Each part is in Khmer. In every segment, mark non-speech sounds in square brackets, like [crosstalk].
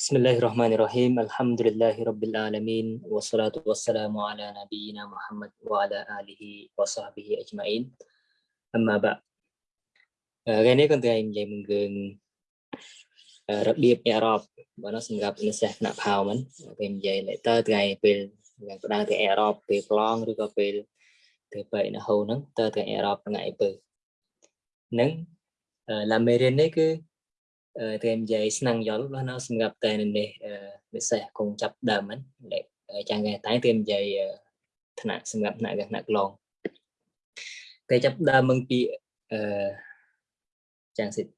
Bismillahirrahmanirrahim. Alhamdulillahirabbil alamin wassalatu wassalamu ala nabiyyina Muhammad wa ala alihi wa sahbihi ajmain. Amma ba. ថ្ងៃនេះខ្ញុំត្រូវនិយាយមួយរឿងរបៀបអេរ៉ុបបាទសម្រាប់និស្សិតថ្នាក់ផៅមិនពេលនិយាយ letter ថ្ងៃពេលយ៉ាងផ្ដើមទៅអេរ៉ុបពេល plong ឬក៏ពេលទៅបែកនៅហូហ្នឹងតើទៅអេរ៉ុបថ្ងៃពើហ្នឹងឡាមេរៀននេះគឺគេនិយាយស្នឹងយល់របស់នៅសម្រាប់តែ នេះពិសេសគង់ចាប់ដើមហ្នឹងចាំងគេតែគេនិយាយថ្នាក់សម្រាប់ថ្នាក់ថ្នាក់ឡងតែចាប់ដើមមកពីអឺចាំងសិទ្ធ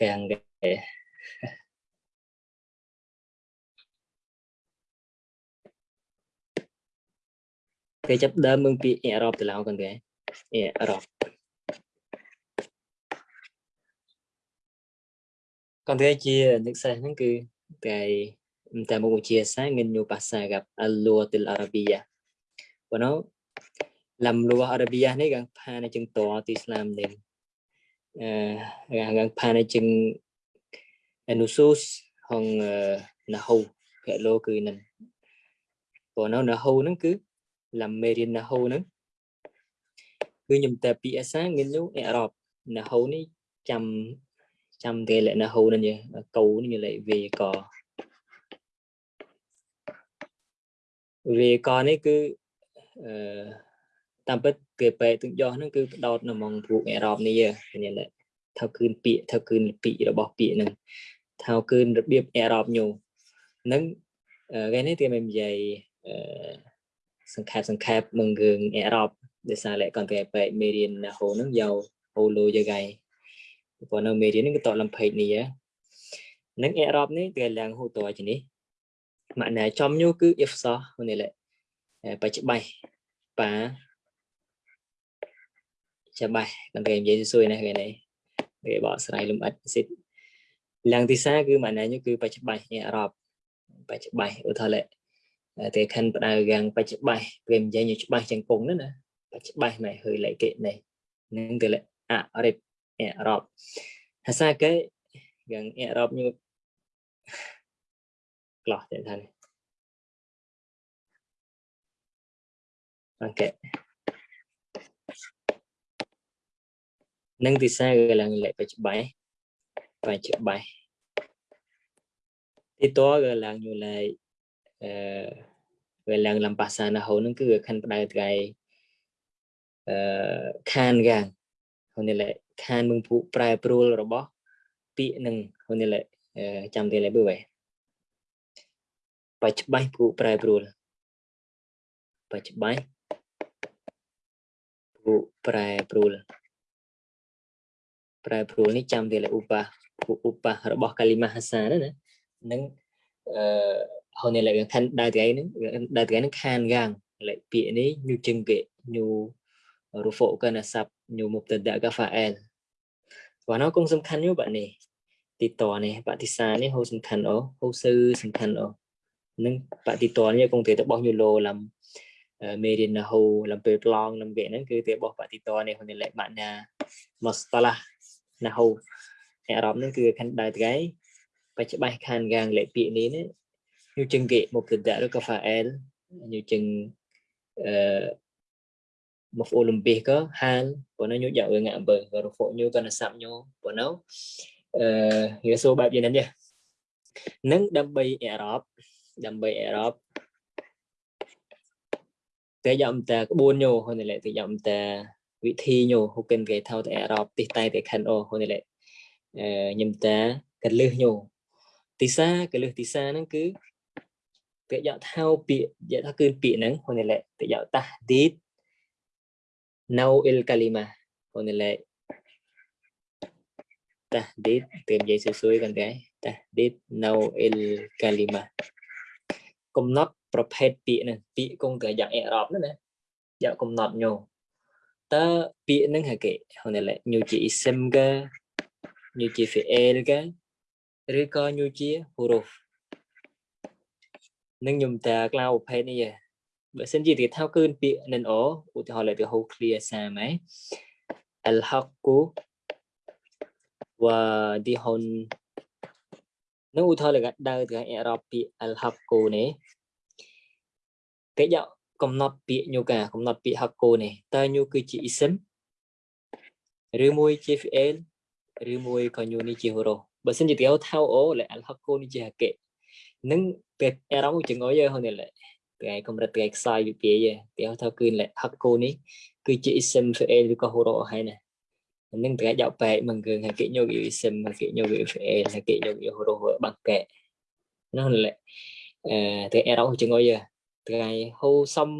កាំងគេគេចាប់ដើមមកពីអឺរ៉ុបទៅឡៅកន្លែង thereof. Còn thế chia nước xa ហ្នឹងគឺតែតែមុខវិជ្ជាសាងិនយូបាសា gặp al-lughah al-arabiyyah ប៉ុន្តែលំលួ arabiyyah នេះកាន់ផានជាងតទីស្លាមនេះអឺកាន់ផានជាង anusus ហង nahu ភាលោគឺនឹងប៉ុន្តែ nahu ហ្នឹងគឺលំមេរៀន nahu ហ្នឹងគឺខ្ញុំតែពីអេសាមាននោះអេរ៉ុបណាហូនេះចាំចាំគេលក្ខណៈហូនេះកោនេះលេខវេកវេកនេះគឺអឺតាមពិតគេបែកទឹកយោហ្នឹងគឺផ្ដោតនៅក្នុងពួកអេរ៉ុបនេះនេះលេខថាគឺពាក្យថាគឺលពីរបស់ពាក្យហ្នឹងថាគឺរបៀបអេរ៉ុបញូនឹងគេនេះគេមិននិយាយអឺសង្ខេបសង្ខេបមករឿងអេរ៉ុប desa lek kan ke pe merian na ho nang yau ho lo yagai po no merian ning to lam phai ni ya នឹងអេរ៉ុបនេះគេឡើងហូតតជានេះម៉ាក់ណែចំញូគឺ if សោះនេះលេបច្បៃប៉ាច្បាស់ដល់គេនិយាយសួយណាគេនេះគេបកស្រាយលំអិតសិតឡើងទីសាគឺម៉ាក់ណែញូគឺបច្បៃអេរ៉ុបបច្បៃឧទាហរណ៍លេតែខាន់ផ្ដៅយ៉ាងបច្បៃគេនិយាយញូច្បាស់ជាងគង់ណាណាច្បាស់ណែហើយលេកេណែនឹងទៅលេអរិបអរ៉បភាសាគេយ៉ាងអរ៉បញូក្លោះទៅថានេះអូខេនឹងទីសាគេឡើងលេបច្បាស់បច្បាស់ទីតគេឡើងយូលេអឺវាឡើងលំបាសាណាហូនឹងគឺខាន់ផ្ដៅថ្ងៃខានយ៉ាងហ្នឹងលេខានមឹងពួកប្រែប្រួលរបស់ ពាក្យនឹងហ្នឹងលេចាំទីលេបើបែបច្បៃពួកប្រែប្រួលបច្បៃពួកប្រែប្រួលប្រែប្រួលនេះចាំវាលេឧបាពួកឧបារបស់កាលីមាហាសាណានឹងអឺហ្នឹងលេខានដែរថ្ងៃហ្នឹងដែរថ្ងៃហ្នឹងខានយ៉ាងលេពាក្យនេះញូជឹងគេញូ rufuk kana sab nyu mubtada ka fa'il បាទនោះគង់សំខាន់យូបាក់នេះទីតនេះបតិសានេះហូសំខាន់អូហូសឺសំខាន់អូនឹងបតិតនេះគង់ទៅរបស់យូឡូឡំមេរៀនហូឡំពេលប្លង់នឹងវាហ្នឹងគឺទៅរបស់បតិតនេះហ្នឹងលេខម៉ាក់ណាមកស្តឡាណាហូអេរ៉ុបហ្នឹងគឺខាន់ដែរថ្ងៃបច្ចុប្បន្នខាន់កាងលេខពាក្យនេះនេះយូចឹងគេមុបតដាក់ឬក៏ file យូចឹងអឺ maf'ul bih ke hal bona nyu ja ngak be rufuk nyu ke nasab nyu bona អឺវាសួរបែបយ៉ាងនេះនឹងដើម្បីអេរ៉ប់ដើម្បីអេរ៉ប់តែយ៉ាំតាក្បួនញោហ្នឹងលេតែយ៉ាំតាវិធីញោហូកិនគេថោតែអេរ៉ប់ទីតែតែខិនអូហ្នឹងលេអឺញឹមតាកលឹះញោទីសាកលឹះទីសាហ្នឹងគឺពាក្យយកថោពាក្យយកថាគឺពាក្យហ្នឹងហ្នឹងលេតែយកតាឌីត نوع الكلمة ponele tahdid tìm giấy xuôi xuôi con gái tahdid نوع الكلمة កំណត់ប្រភេទពាក្យនឹងពាក្យគង់តែយ៉ាងអេរ៉ប់ណាណាយ៉ាងកំណត់ញោតើពាក្យនឹងហកេហ្នឹងលេញូជា ism កាញូជា fi'il កាឬក៏ញូជា huruf នឹងខ្ញុំតាក្លៅប្រភេទនេះបើសិនជាគេថាគឺពាក្យ NO ឧទាហរណ៍លើទៅហៅ clear សាមហ៎ al haqqu wa dihun នៅឧទាហរណ៍លើកដៅទៅអេរ៉ុបពាក្យ al haqqu នេះគេយកកំណត់ពាក្យញូកាកំណត់ពាក្យ haqqu នេះតើញូគឺជា ism ឬមួយជា fi'l ឬមួយក៏ញូនេះជាហូរ៉ូបើសិនជាទៅថៅអូលើ al haqqu នេះជាហកេនឹងពេលអេរ៉ុបជាងយហើយនេះថ្ងៃកម្រិតថ្ងៃខ្សោយវិភាយទេហៅថាគឺលក្ខគោនេះគឺជា isim fail ឬក៏ horo ហើយណានឹងប្រកយកបែកមកគឺថាគេញោគ isim គេញោគ fail ថាគេញោគ horo បាក់កែនោះលក្ខអឺតែ error ជាងអីថ្ងៃហូសុំ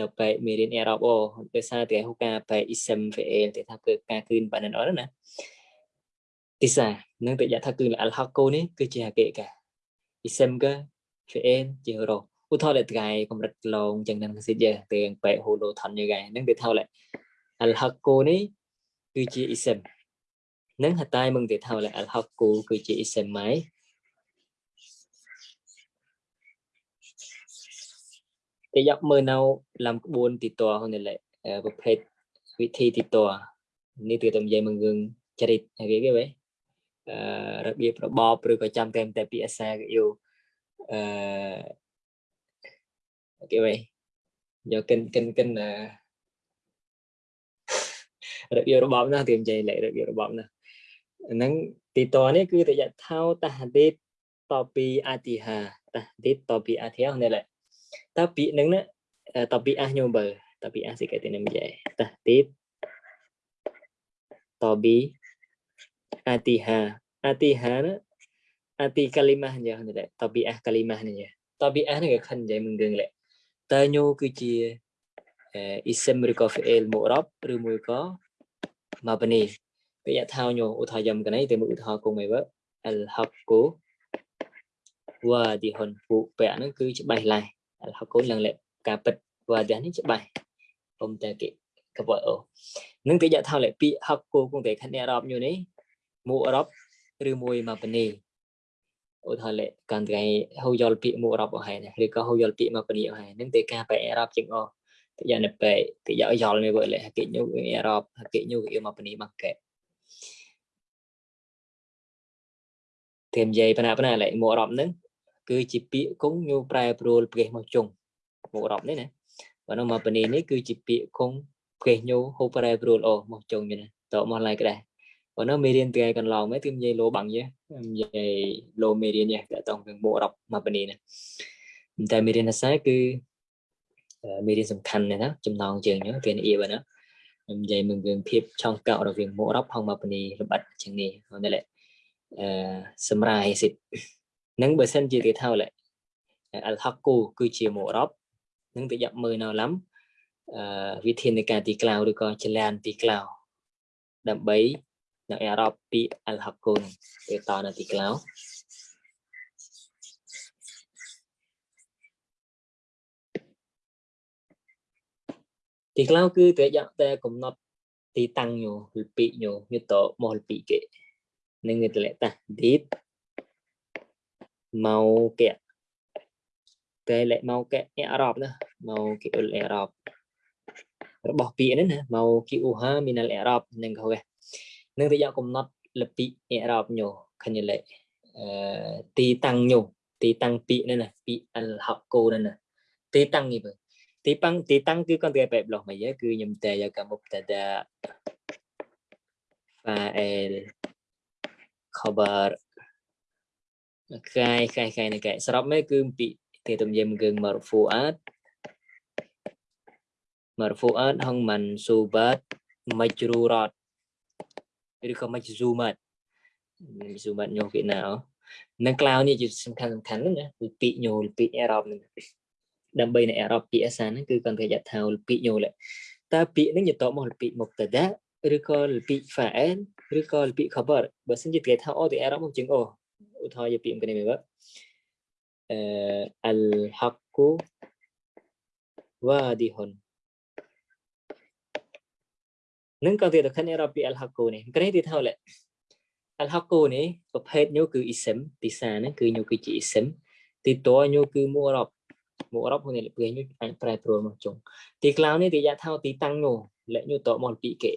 នៅបែកមេរៀន error អូដោយសារតែហូការបែក isim fail តែថាគឺការគឺបានឹងអត់ណាទីសានឹងតែយកថាគឺលក្ខគោនេះគឺជាហកេកា isim ក fail ជា horo ឧទាហរណ៍ថ្ងៃកម្រិតឡងចឹងនឹងសិទ្ធិយើទាំងបែកហូឡូថនយើហ្នឹងគេថាឡែអលហកគូនេះគឺជាអ៊ីសិមនឹងហតាយមកគេថាឡែអលហកគូគឺជាអ៊ីសិមម៉ៃគេយកមើលនៅឡំក្បួនទីតរហ្នឹងឡែប្រភេទវិធីទីតរនេះគឺតែនិយាយមករឿងចរិតគេគេវិញអឺរបៀបរបបឬក៏ចាំតែតែពីអសាយយូអឺគេវិញយកកិនកិនកិនអឺរបៀបរបបណាគេនិយាយលេខរបៀបរបបណាអាហ្នឹងទីតនេះគឺតយថោតហដេតតពីអតិហាតហដេតតពីអតិហានេះលេតពីនឹងណាតពីអះញោមបើតពីអះសិកេតនឹងនិយាយតហដេតតពីអតិហាអតិហាណាអតិកាលីម៉ាស់ញ៉ានេះលេតពីអះកាលីម៉ាស់នេះតពីអះនេះក៏ខិននិយាយមិនដឹងលេតេញូគឺជាអ៊ីសិមឬក៏ហ្វអេលមូរ៉ាប់ឬមួយក៏ម៉ាបនីពាក្យថាញូឧទាហរណ៍យកណៃទៅមើលឧទាហរណ៍គុំអីវើអលហាប់គូវ៉ាឌីហ៊ុនពូពាក់ហ្នឹងគឺច្បាស់ឡាស់អលហាប់គូឡើងលក្ខការពិតវ៉ាឌីនេះច្បាស់អ៊ំតែគេកបអូនឹងពាក្យថាលេពាក្យហាប់គូគងតែខណ្ឌអឺរ៉ុបញូនេះមូអឺរ៉ុបឬមួយម៉ាបនីឧទាហរណ៍លេកាន់ថ្ងៃហូយល់ពាក្យមួយរាប់អស់ហើយឬក៏ហូយល់ពាក្យមកពលាហើយនឹងទេការបែរ៉ាប់ជាងអស់តិយ៉ាងនេះបែកតិយ៉ាងយល់នេះវើលេហកិញូអឺរ៉ុបហកិញូគឺមកពលាមកកែតែនិយាយបណ្ណាបណ្ណាលេមួយអឺរ៉ុបនឹងគឺជាពាក្យគង់ញូប្រែប្រួលព្រះមកជុងមួយអឺរ៉ុបនេះណាបើនោះមកពលានេះគឺជាពាក្យគង់ព្រះញូហូប្រែប្រួលអូមកជុងយល់តមកឡៃក្ដែរប៉ុន្តែមេរៀនថ្ងៃកន្លងមកគឺនិយាយលោបាំងយេនិយាយលោមេរៀនយេតទៅនឹងមួករប់មកបនីណាតែមេរៀនអាស័យគឺមេរៀនសំខាន់ណាស់ចំណងជើងហ្នឹងវានអៀបណានិយាយមករឿងភាពឆောင်းកោរវាងមួករប់ហងមកបនីលម្អិតជាងនេះហ្នឹងលេអឺសម្រាយសិទ្ធនឹងបើសិនជាគេថាលេអលហកគូគឺជាមួករប់នឹងទៅយ៉ាប់មើលនៅឡំអឺវិធាននៃការទីក្លៅឬក៏ចលានទីក្លៅដើម្បីនៅអេរ៉ុបពី Al Hakun ទៅតនៅទីក្លោទីក្លោគឺតែយ៉ាងតែកំណត់ទីតាំងញូលពីញូយុតមកលពីគេនឹងទៅលតាឌីតមកកែតែលេមកកែអរ៉ុបណាមកគីអ៊ុលអរ៉ុបរបស់ពីនេះណាមកគីអ៊ូហាមីនអរ៉ុបនឹងគេនឹងរយៈកំណត់លពិអេរ៉បញូខញលេទីតាំងញូទីតាំងពីនេះណាពីអលហកគោនេះណាទីតាំងនេះបើទីតាំងទីតាំងគឺគាត់ទៅបែបលោកមកយើគឺខ្ញុំតែយកមុបតាតា file cover កាយកាយកាយនេះកាយសរុបមកគឺពីទីតំយមគឺ marfuat marfuat ហងមិនសូបាត majrurat ឬក៏ make zoom មក zoom មកញោវៀតណាមនឹង cloud នេះជាសំខាន់សំខាន់ហ្នឹងណាគឺពាក្យញោលពាក្យអឺរ៉ុបហ្នឹងដើម្បីនៅអឺរ៉ុបពាក្យអាសាហ្នឹងគឺគាត់គេយថាលពាក្យញោលតើពាក្យហ្នឹងយតមកលពាក្យមុខតដាឬក៏លពាក្យ fa'al ឬក៏លពាក្យ khabar បើសិនជាគេថាអូទៅអឺរ៉ុបមកជាងអូឧទាហរណ៍យកពាក្យគ្នាមើលបាទអឺ al haqqu wadihun នឹងក៏វាទៅខិនអេរ៉ូពី El Haku នេះក្រេទីថោល El Haku នេះប្រភេទញូគឺ ISIM ពីសាហ្នឹងគឺញូគឺជា ISIM ទីតញូគឺមួអឺរ៉ុបមួអឺរ៉ុបហ្នឹងលឿនញូអាចប្រែប្រួលមកចុងទីក្លៅនេះទីយ៉ាថោទីតាំងញូលញូតមកពីគេ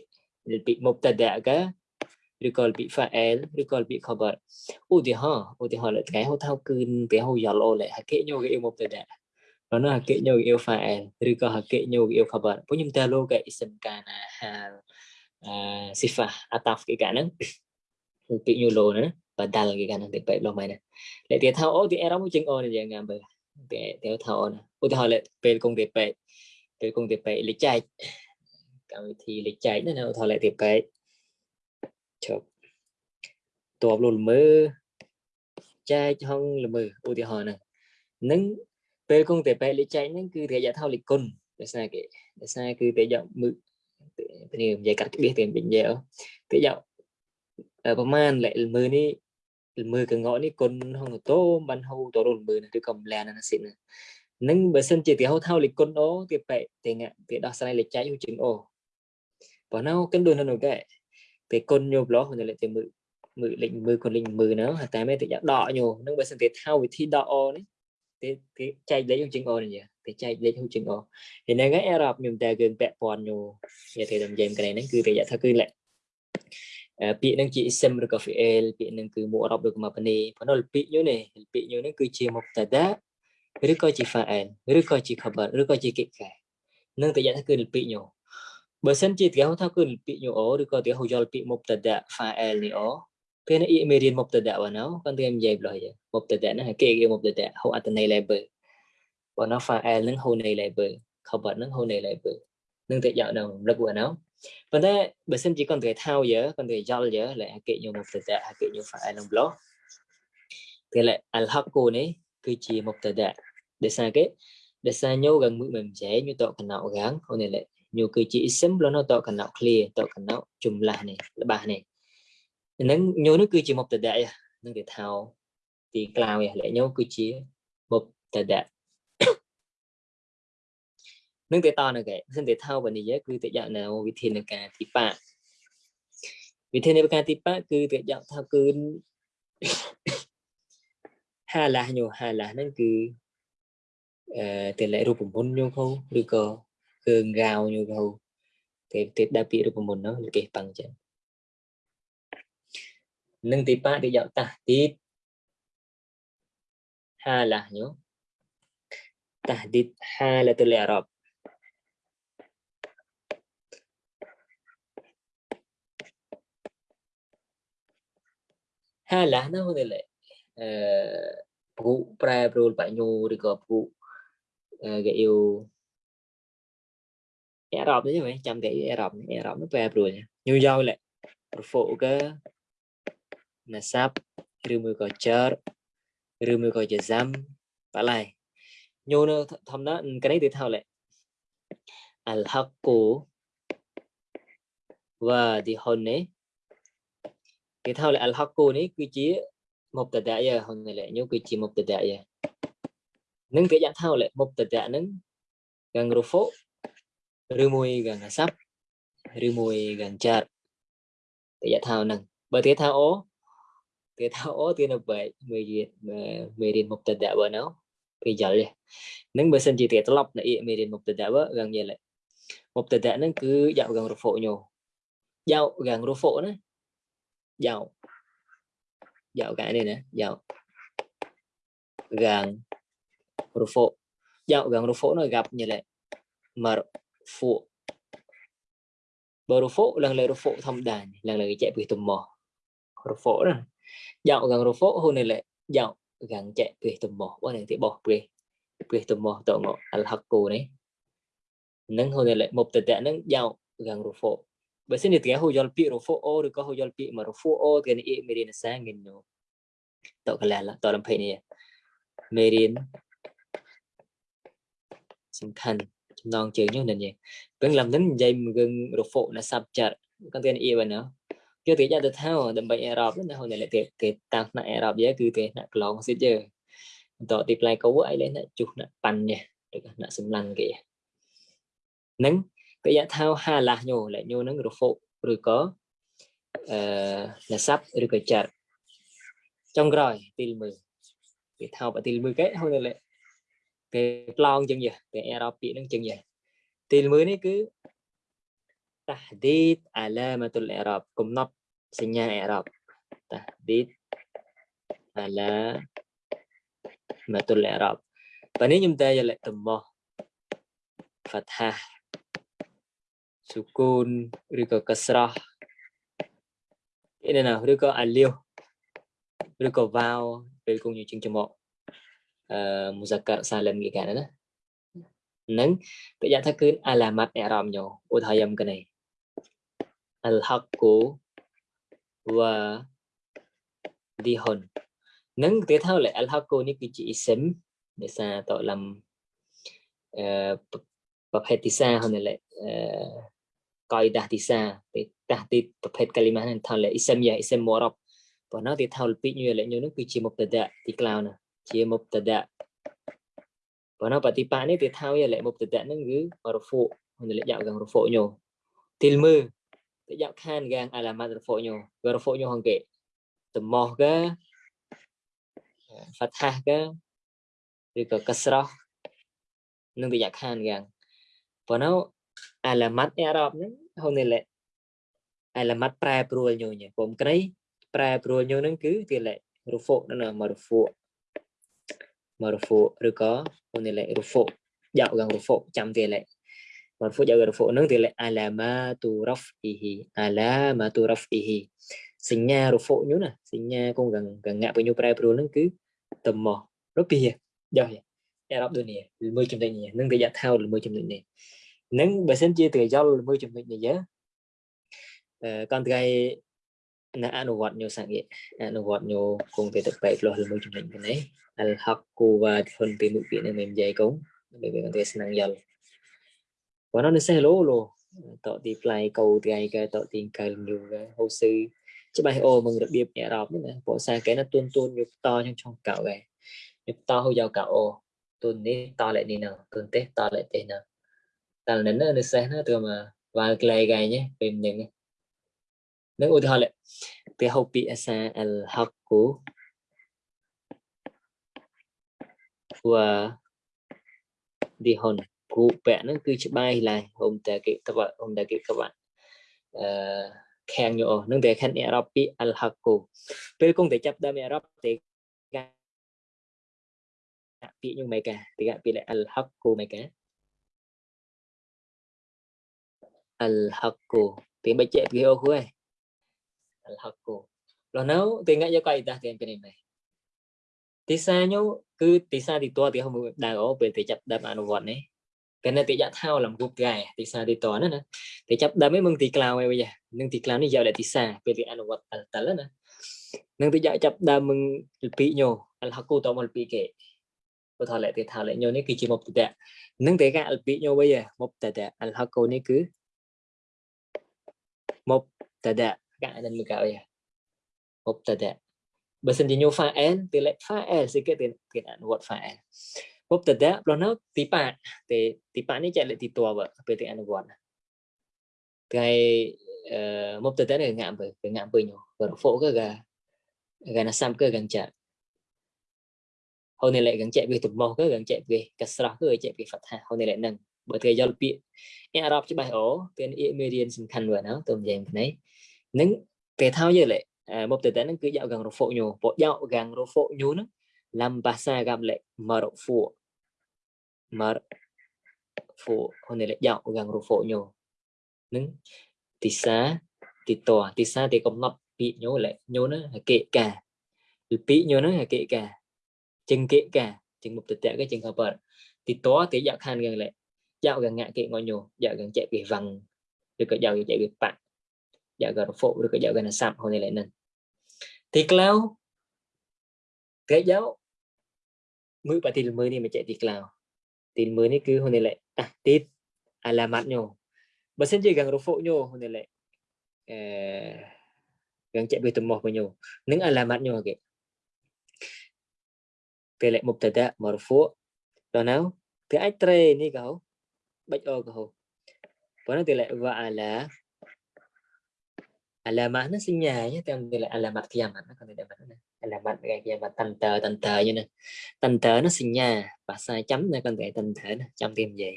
ពីមុបតដាកាឬក៏ពី fa'al ឬក៏ពី khabar ឧទាហរណ៍ឧទាហរណ៍លើថ្ងៃហៅថោគឺពីហៅយ៉ាឡូលេហកេញូគេមុបតដាប៉ុន្តែហកេញូគេ fa'al ឬក៏ហកេញូគេ khabar ពួកខ្ញុំតើលោកគេ ISIM កាណាហាល់ sifah ataf គេកាហ្នឹងពាក្យ yulo ណាបដាល់គេកាហ្នឹងទីបែបឡោះមិនណាលេទីថាអូទីអេរ៉ុមួយជាងអូនយ៉ាងងាំបើទីទីថាអូនឧទាហរណ៍លេពេលគង់ទីបែបពេលគង់ទីបែបលេចចែកកម្មវិធីលេចចែកណាឧទាហរណ៍លេទីបែបជប់តបលុលមើចែកហងល្មើឧទាហរណ៍ហ្នឹងនឹងពេលគង់តែបែកលេចែកហ្នឹងគឺរយៈថោលិគុណដោយសារគេដោយសារគឺតែយកមើគ្នានិយាយកាត់ក្បៀសទៀតវិញនិយាយអូគេយកប្រហែលលេខ10000នេះមើលកងកនេះគុណហងតូបានហូតរុលមើលឬក៏ម្លែណាសិននឹងបើសិនជាទីហៅថៅលេខគុណអូទីបែកទីងទីដោះស្រាយលេខចៃជាងអូបើណៅគិនដូចនោះកែពេលគុណញោប្លោះនៅលេខទីមើលមើលលេខមើលគុណលេខមើលណៅតែមែនទីដកញោនឹងបើសិនទីថៅវិធីដកអូនេះទីចែកលេខជាងអូនេះគេចែកលេខហូចឹងអស់ហ្នឹងហើយអេរ៉ាប់ខ្ញុំតែគឺពាក់ព័ន្ធយូគេទៅតាមយាមកន្លែងហ្នឹងគឺប្រយ័ត្នថាគឺលេខពាក្យហ្នឹងជា ism ឬក៏ fi'il ពាក្យហ្នឹងគឺមុខអរ៉ាប់ឬក៏មកបនីប៉ុន្តែពាក្យយូនេះពាក្យយូហ្នឹងគឺជា mubtada ឬក៏ជា fa'il ឬក៏ជា khabar ឬក៏ជា ki'ka នឹងប្រយ័ត្នថាគឺពាក្យញូបើសិនជាទីហៅថាគឺពាក្យញូអូឬក៏ទីហៅយល់ពាក្យ mubtada fa'il នេះអូពេលនេះមេរៀន mubtada បានអូគាត់និយាយប្លោះយេ mubtada ណាគេគេ mubtada ហៅអត្ថន័យ label bọn nó file នឹង whole name label ខបនឹង whole name label នឹងតែយកនៅរំលឹកពួកណោប៉ុន្តែបើសិនជាគាត់ត្រូវថៅយើគាត់ត្រូវយល់យើលែអកិញមកទៅតែអកិញ file នឹង blog តែលែអលហកគូនេះគឺជាមកទៅតែដោយសារគេដោយសារញូកងមួយមិនចេះញូតកណោរាំងអូនេះលែញូគឺជា ism លនៅតកណោ clear តកណោចំឡាស់នេះលបាស់នេះនឹងញូនេះគឺជាមកទៅតែនឹងគេថៅទីក្លាវនេះលែញូគឺជាមកទៅតែនឹងទៅតនៅគេសិនទៅថាវនិយគឺតិយនៅវិធានការទីបៈវិធានការទីបៈគឺតិយថាគឺហាឡាញូហាឡាហ្នឹងគឺអឺតិលៈរូបមន្តញូហូឬក៏គឺងៅញូហូទេទេដាក់ពាក្យរូបមន្តនោះគេប៉ឹងចឹងនឹងទីបៈតិយតាទីតហាឡាញូ tahdid halatul i'rab hay là nó hơn lệ vụ pre pro bảy nhu đi gặp vụ cái yêu e rộp đấy chứ mày chăm cái e rộp e rộp nó pre pro nha nhu dao lệ phụ cái là sắp rưu mưu có chớ rưu mưu có chớ dâm, bà lại nhu nó thầm đó cái đấy thì thao lệ al haqqu và thì hồn ấy គេថាលអលហកូនេះគឺជាមុបតតៈយហ្នឹងលញូគឺជាមុបតតៈយនឹងគេយ៉ាងថាលមុបតតៈហ្នឹងកាំងរូហ្វូឬមួយកាំងអាសាប់ឬមួយកាំងចាត់គេយ៉ាងថាហ្នឹងបើគេថាអូគេថាអូគេនៅបែកមេរៀនមេរៀនមុបតតៈបើណោគេយល់ហ្នឹងបើសិនជាគេត្រឡប់នៅមេរៀនមុបតតៈបើកាំងយល់មុបតតៈហ្នឹងគឺយ៉ាងកាំងរូហ្វូញូយ៉ាងកាំងរូហ្វូណា dạo dạo cái này nè dạo gang rufo dạo rô rufo nó gặp như lệ mar phụ bờ rufo lần rô rufo thông đàn lần lệ chạy bị tùm mò rufo đó dạo rô rufo hôm nay lệ dạo gần chạy bị tùm mò qua này thì bỏ bê bê tùm mò tổ ngộ al cù này nâng hôm nay lệ một tệ tệ nâng dạo rô rufo បើសិនជាទាំងហូយល់ពាក្យរហ្វូអូឬក៏ហូយល់ពាក្យមករហ្វូអូទាំងអ៊ីមេរៀនសាងិនណូតកលាតរំភេនេះមេរៀនសំខាន់ចំណងជើងនេះនេះពេលឡាំនឹងនិយាយមកឹងរហ្វូណាសាប់ចាត់កន្លែងអ៊ីបានណាគេទីចាត់ទៅថាដើម្បីអេរ៉ុបណាហូនតែគេតាមថ្នាក់អេរ៉ុបយើគឺគេថ្នាក់ក្លងសិតយើបន្តទីផ្លែកោអីលេណាជុះណាប៉ាន់នេះឬក៏ណាសំឡាន់គេនឹងពាក្យថាហាឡាស់ញូលេញូហ្នឹងរហូបឬក៏អឺណាសាប់ឬក៏ចាត់ចុងក្រោយទីលមើវាថោបទីលមើគេហៅទៅលេគេប្លង់ជាងនេះគេអេរ៉ូពាក្យហ្នឹងជាងនេះទីលមើនេះគឺ tahdid alamatul i'rab កំណត់សញ្ញា i'rab tahdid alamatul i'rab បើនេះខ្ញុំតែយកលក្ខតមោះ fathah សួកូនឬក៏កស្រោះអីណាឬក៏អាលាវឬក៏វ៉ាវពេលគង់យើងជាងចំមកអឺមូសាកាសាលឹមគេកាណានឹងពាក្យថាគឺអាឡាម៉ាត់អេរ៉មញោឧទាហរណ៍យ៉ាងគ្នាអលហកគូវ៉ាឌីហ៊ុននឹងគេថាអលហកគូនេះគឺជាអ៊ីសិមនេសាតឡំអឺប្រភេទទីសាហ្នឹងឡេអឺកយដាស់ទីសាពេលដាស់ទីប្រភេទកាលីម៉ាហ្នឹងថាលេអ៊ីសមយ៉ាអ៊ីសមមរ៉ាប់ប៉ុណ្ណោះទីថាលពីញយលេញនោះគឺជាមុបតដៈទីក្លៅណាជាមុបតដៈប៉ុណ្ណោះបតិបានេះទីថាយលេមុបតដៈហ្នឹងគឺរហ្វូហ្នឹងលេយ៉ាកងរហ្វូញោទីលមើទីយ៉ាខានកាងអាឡាម៉ាត់រហ្វូញោរហ្វូញោហងគេត្មោះកា fathah កាឬក៏កស្រោះនឹងទីយ៉ាខានកាងប៉ុណ្ណោះអាឡាម៉ាត់អ៊រ៉ាប់ហ្នឹងហូនេលេអាឡាម៉ាត់ប្រែប្រួលញញពុំក្រីប្រែប្រួលញហ្នឹងគឺទីលេរូហ្វូណាមរូហ្វូមរូហ្វូឬក៏ហូនេលេរូហ្វូយកកងរូហ្វូចាំទីលេមរូហ្វូយករូហ្វូហ្នឹងទីលេអាឡាម៉ាទូរ៉ាហ្វអ៊ីហ៊ីអាឡាម៉ាទូរ៉ាហ្វអ៊ីហ៊ីសញ្ញារូហ្វូញណាសញ្ញាគងកងងាក់បញ្ញប្រែប្រួលហ្នឹងគឺតមោះរូពីយកអ៊រ៉ាប់ដូចនេះមួយចំណុចនេះនឹងគេយកថោលមួយចំណុចនេះនឹងបើសិនជាត្រូវយល់មួយចំណុចនេះយើកាន់ថ្ងៃណាអនុវត្តញោសង្ឃៈអនុវត្តញោគង់ទៅទឹកបែកលោះមួយចំណុចនេះអលហកគូវ៉ាធុនពីមុខពីនឹងមិននិយាយគង់ដើម្បីវាទៅស្នងយល់បើនោះនេះសេះលោលោតទីផ្លៃកោថ្ងៃកែតទីកែលញូកែហូសឺច្បាស់អូមឹងរបៀបអារ៉ាប់នេះណាពួកសាកែណាទួនទួនយកតចង់ចង់កៅឯងយកតហូយកកៅអូទុននេះតលេនេះណាទុនទេតលេទេណាតែនៅនៅសេះនោះទៅមកវាក្លែកឯងពេលហ្នឹងនឹងឧទាហរណ៍ទៅហៅពីអាសាអលហកគូវ៉ាឌីហុនគូពាក់ហ្នឹង គឺ ច្បាស់ឡើងហុំតែគេក្បាត់ហុំតែគេក្បាត់អឺខាងយោនឹងតែខាងអារ៉ុបពីអលហកគូពេលគង់តែចាប់ដើមអារ៉ុបទេពាក្យនឹងមេកាទីកពាក្យអលហកគូមេកា al-haqqu tiếng bây chạy video khu ấy al-haqqu lo nấu tiếng ngã cho coi ta tiếng bên này tí xa nhau cứ tí xa thì to thì không đang có về thì chập đập anh vọt này cái này thì dạ thao làm gục gài thì xa thì to nữa nè thì chập đập mấy mừng thì cloud này bây giờ nhưng thì cloud này giờ lại thì xa về thì anh vọt tần tần nữa nhưng thì dạ chập đập mừng bị nhau al-haqqu to một bị kệ បើថតលេខទីថាលេខញោនេះគឺជាមុខតេនឹងតេកាអលពីញោវិញមុខតេអលហកូនេះគឺ مبتدا كائن المكاوية مبتدا بس انت نيو فاعل تلك فاعل سيكي تلك انوات فاعل مبتدا بلونه تيبا تيبا ني جاء لك تيتوا بقى تلك انوات cái uh, mubtada này ngạm bởi cái ngạm bởi nhau và phụ cái gà gà nó xăm cái gần chạy hôm nay lại gần chạy về tụt màu cái gần chạy về cả sra cái chạy về phật hà hôm nay lại nâng បើគេយល់ពាក្យអ៊ីរ៉ាប់ច្បាស់អូពេលអ៊ីមេរៀនសំខាន់វ៉ាណាទៅនិយាយផ្នែកនឹងគេថាយល់លេមកទៅតែនឹងគឺយកកាំងរហ្វូញូពួកយកកាំងរហ្វូញូនឹងឡាំបាសាកាប់លេម៉ារហ្វូម៉ារហ្វូហ្នឹងលេយកកាំងរហ្វូញូនឹងទីសាទីតទីសាទីកំណត់ពាក្យញូលេញូនឹងហកេកាពីពាក្យញូនឹងហកេកាចឹងកេកាចឹងមកទៅតែគេចឹងក៏បើទីតគេយកខានកាំងលេ dạo gần ngã kệ ngồi nhổ dạo gần chạy bị vằng được cái dạo chạy bị bạn dạo gần phụ được cái dạo gần sạm hồi nay lại nên thì cloud cái giáo mũi bà tin mới đi mà chạy thì cloud tin mới này cứ hồi nay lại à tít à là mặt nhổ bà xin chị gần rồi phụ nhổ hồi nay lại ờ, gần chạy bị tụm một bao nhiêu những à là mặt nhổ kì cái lại mục tật mà phụ đó nào thì ai tre ni gạo ô ho với tỷ lệ và là là alamat nó sinh nhà nhé tem tỷ lệ là alamat kiamat nó còn tỷ lệ mặt nữa alamat cái kiamat tần tờ tần tờ như này tần tờ nó sinh nhà và sai chấm này con tỷ tần thể này chấm tìm gì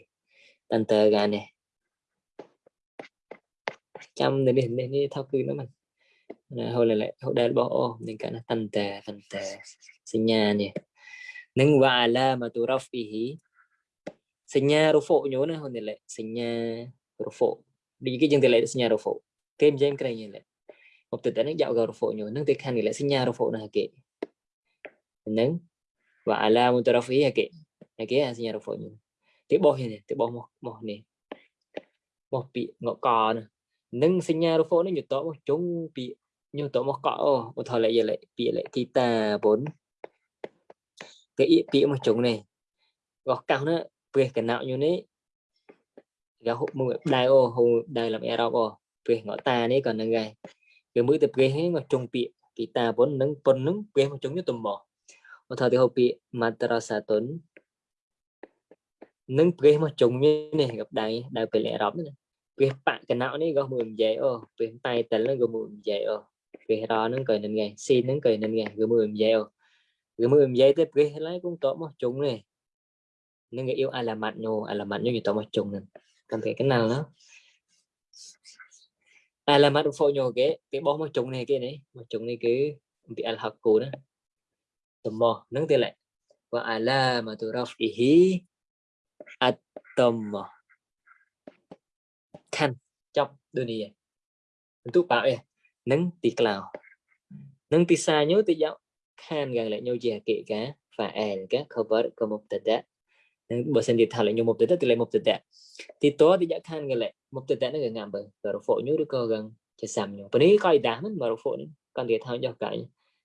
tần tờ gà này chấm để đi để đi thao cư nó mình hồi lại lại hồi đây bỏ nên cả nó tần tờ tần tờ sinh nhà này, nâng và là mà tu rafihi សញ្ញារូហ្វូញោណាហ៊ុនទេលេសញ្ញារូហ្វូដូចគេយើងទេលេសញ្ញារូហ្វូគេមិនយ៉ាងក្រៃយ៉ាងលេហូបទៅតែនឹងយករូហ្វូញោនឹងទេខាននេះលេសញ្ញារូហ្វូណាគេនឹងវ៉ាអាឡាមុតរ៉ហ្វីគេគេសញ្ញារូហ្វូញោទេបោះនេះទេបោះមកមកនេះមកពាក្យងកណានឹងសញ្ញារូហ្វូនេះញោតមកជុងពាក្យញោតមកកអូឧទាហរណ៍លេពាក្យលេទីតាបុនគេពាក្យមកជុងនេះរបស់កោណា pues cái nào như này gà hụt mùi đai ô hù đai làm erop ô pues ngõ ta này còn nâng gai cái mũi tập gai hết mà trông bị kỳ ta vốn nâng bần nâng pues mà trông như tùm bỏ mà thờ thì hộp bị mà ta ra xa tuấn nâng pues mà trông như này gặp đai đai phải lẽ erop này pues bạn cái nào này gà mùi dạy ô pues tay tấn là gà mùi dạy ô pues đó nâng cười nâng gai xin nâng cười nâng gai gà mùi dạy ô gà mùi dạy tới pues lại cũng tốt mà trông này nó người yêu ai ai là alamatno alamatno gì tao mà chung nè cần thể cái nào đó ai là alamat phô nhô cái cái bó mà chung này cái này mà chung này cái bị ăn học cũ đó tầm mò nâng tiền lại và ai là mà tu raf ihi at tầm mò khăn chọc đôi này tu bảo ấy nâng tì cào nâng tì xa nhớ tì dạo khan gần lại nhau chè kệ cả, và ẻn cá cover có một tật đã បើសិនជាថាលេញមុបទៅទៅលេមុបទៅតែទីតតិយៈខានកលេមុបទៅតែនឹងងាំបើរហ្វូញូឬក៏កាំងជាសាំញូប៉ុនេះក៏ដាស់មិនមករហ្វូនេះកាន់តែថាយោកាយ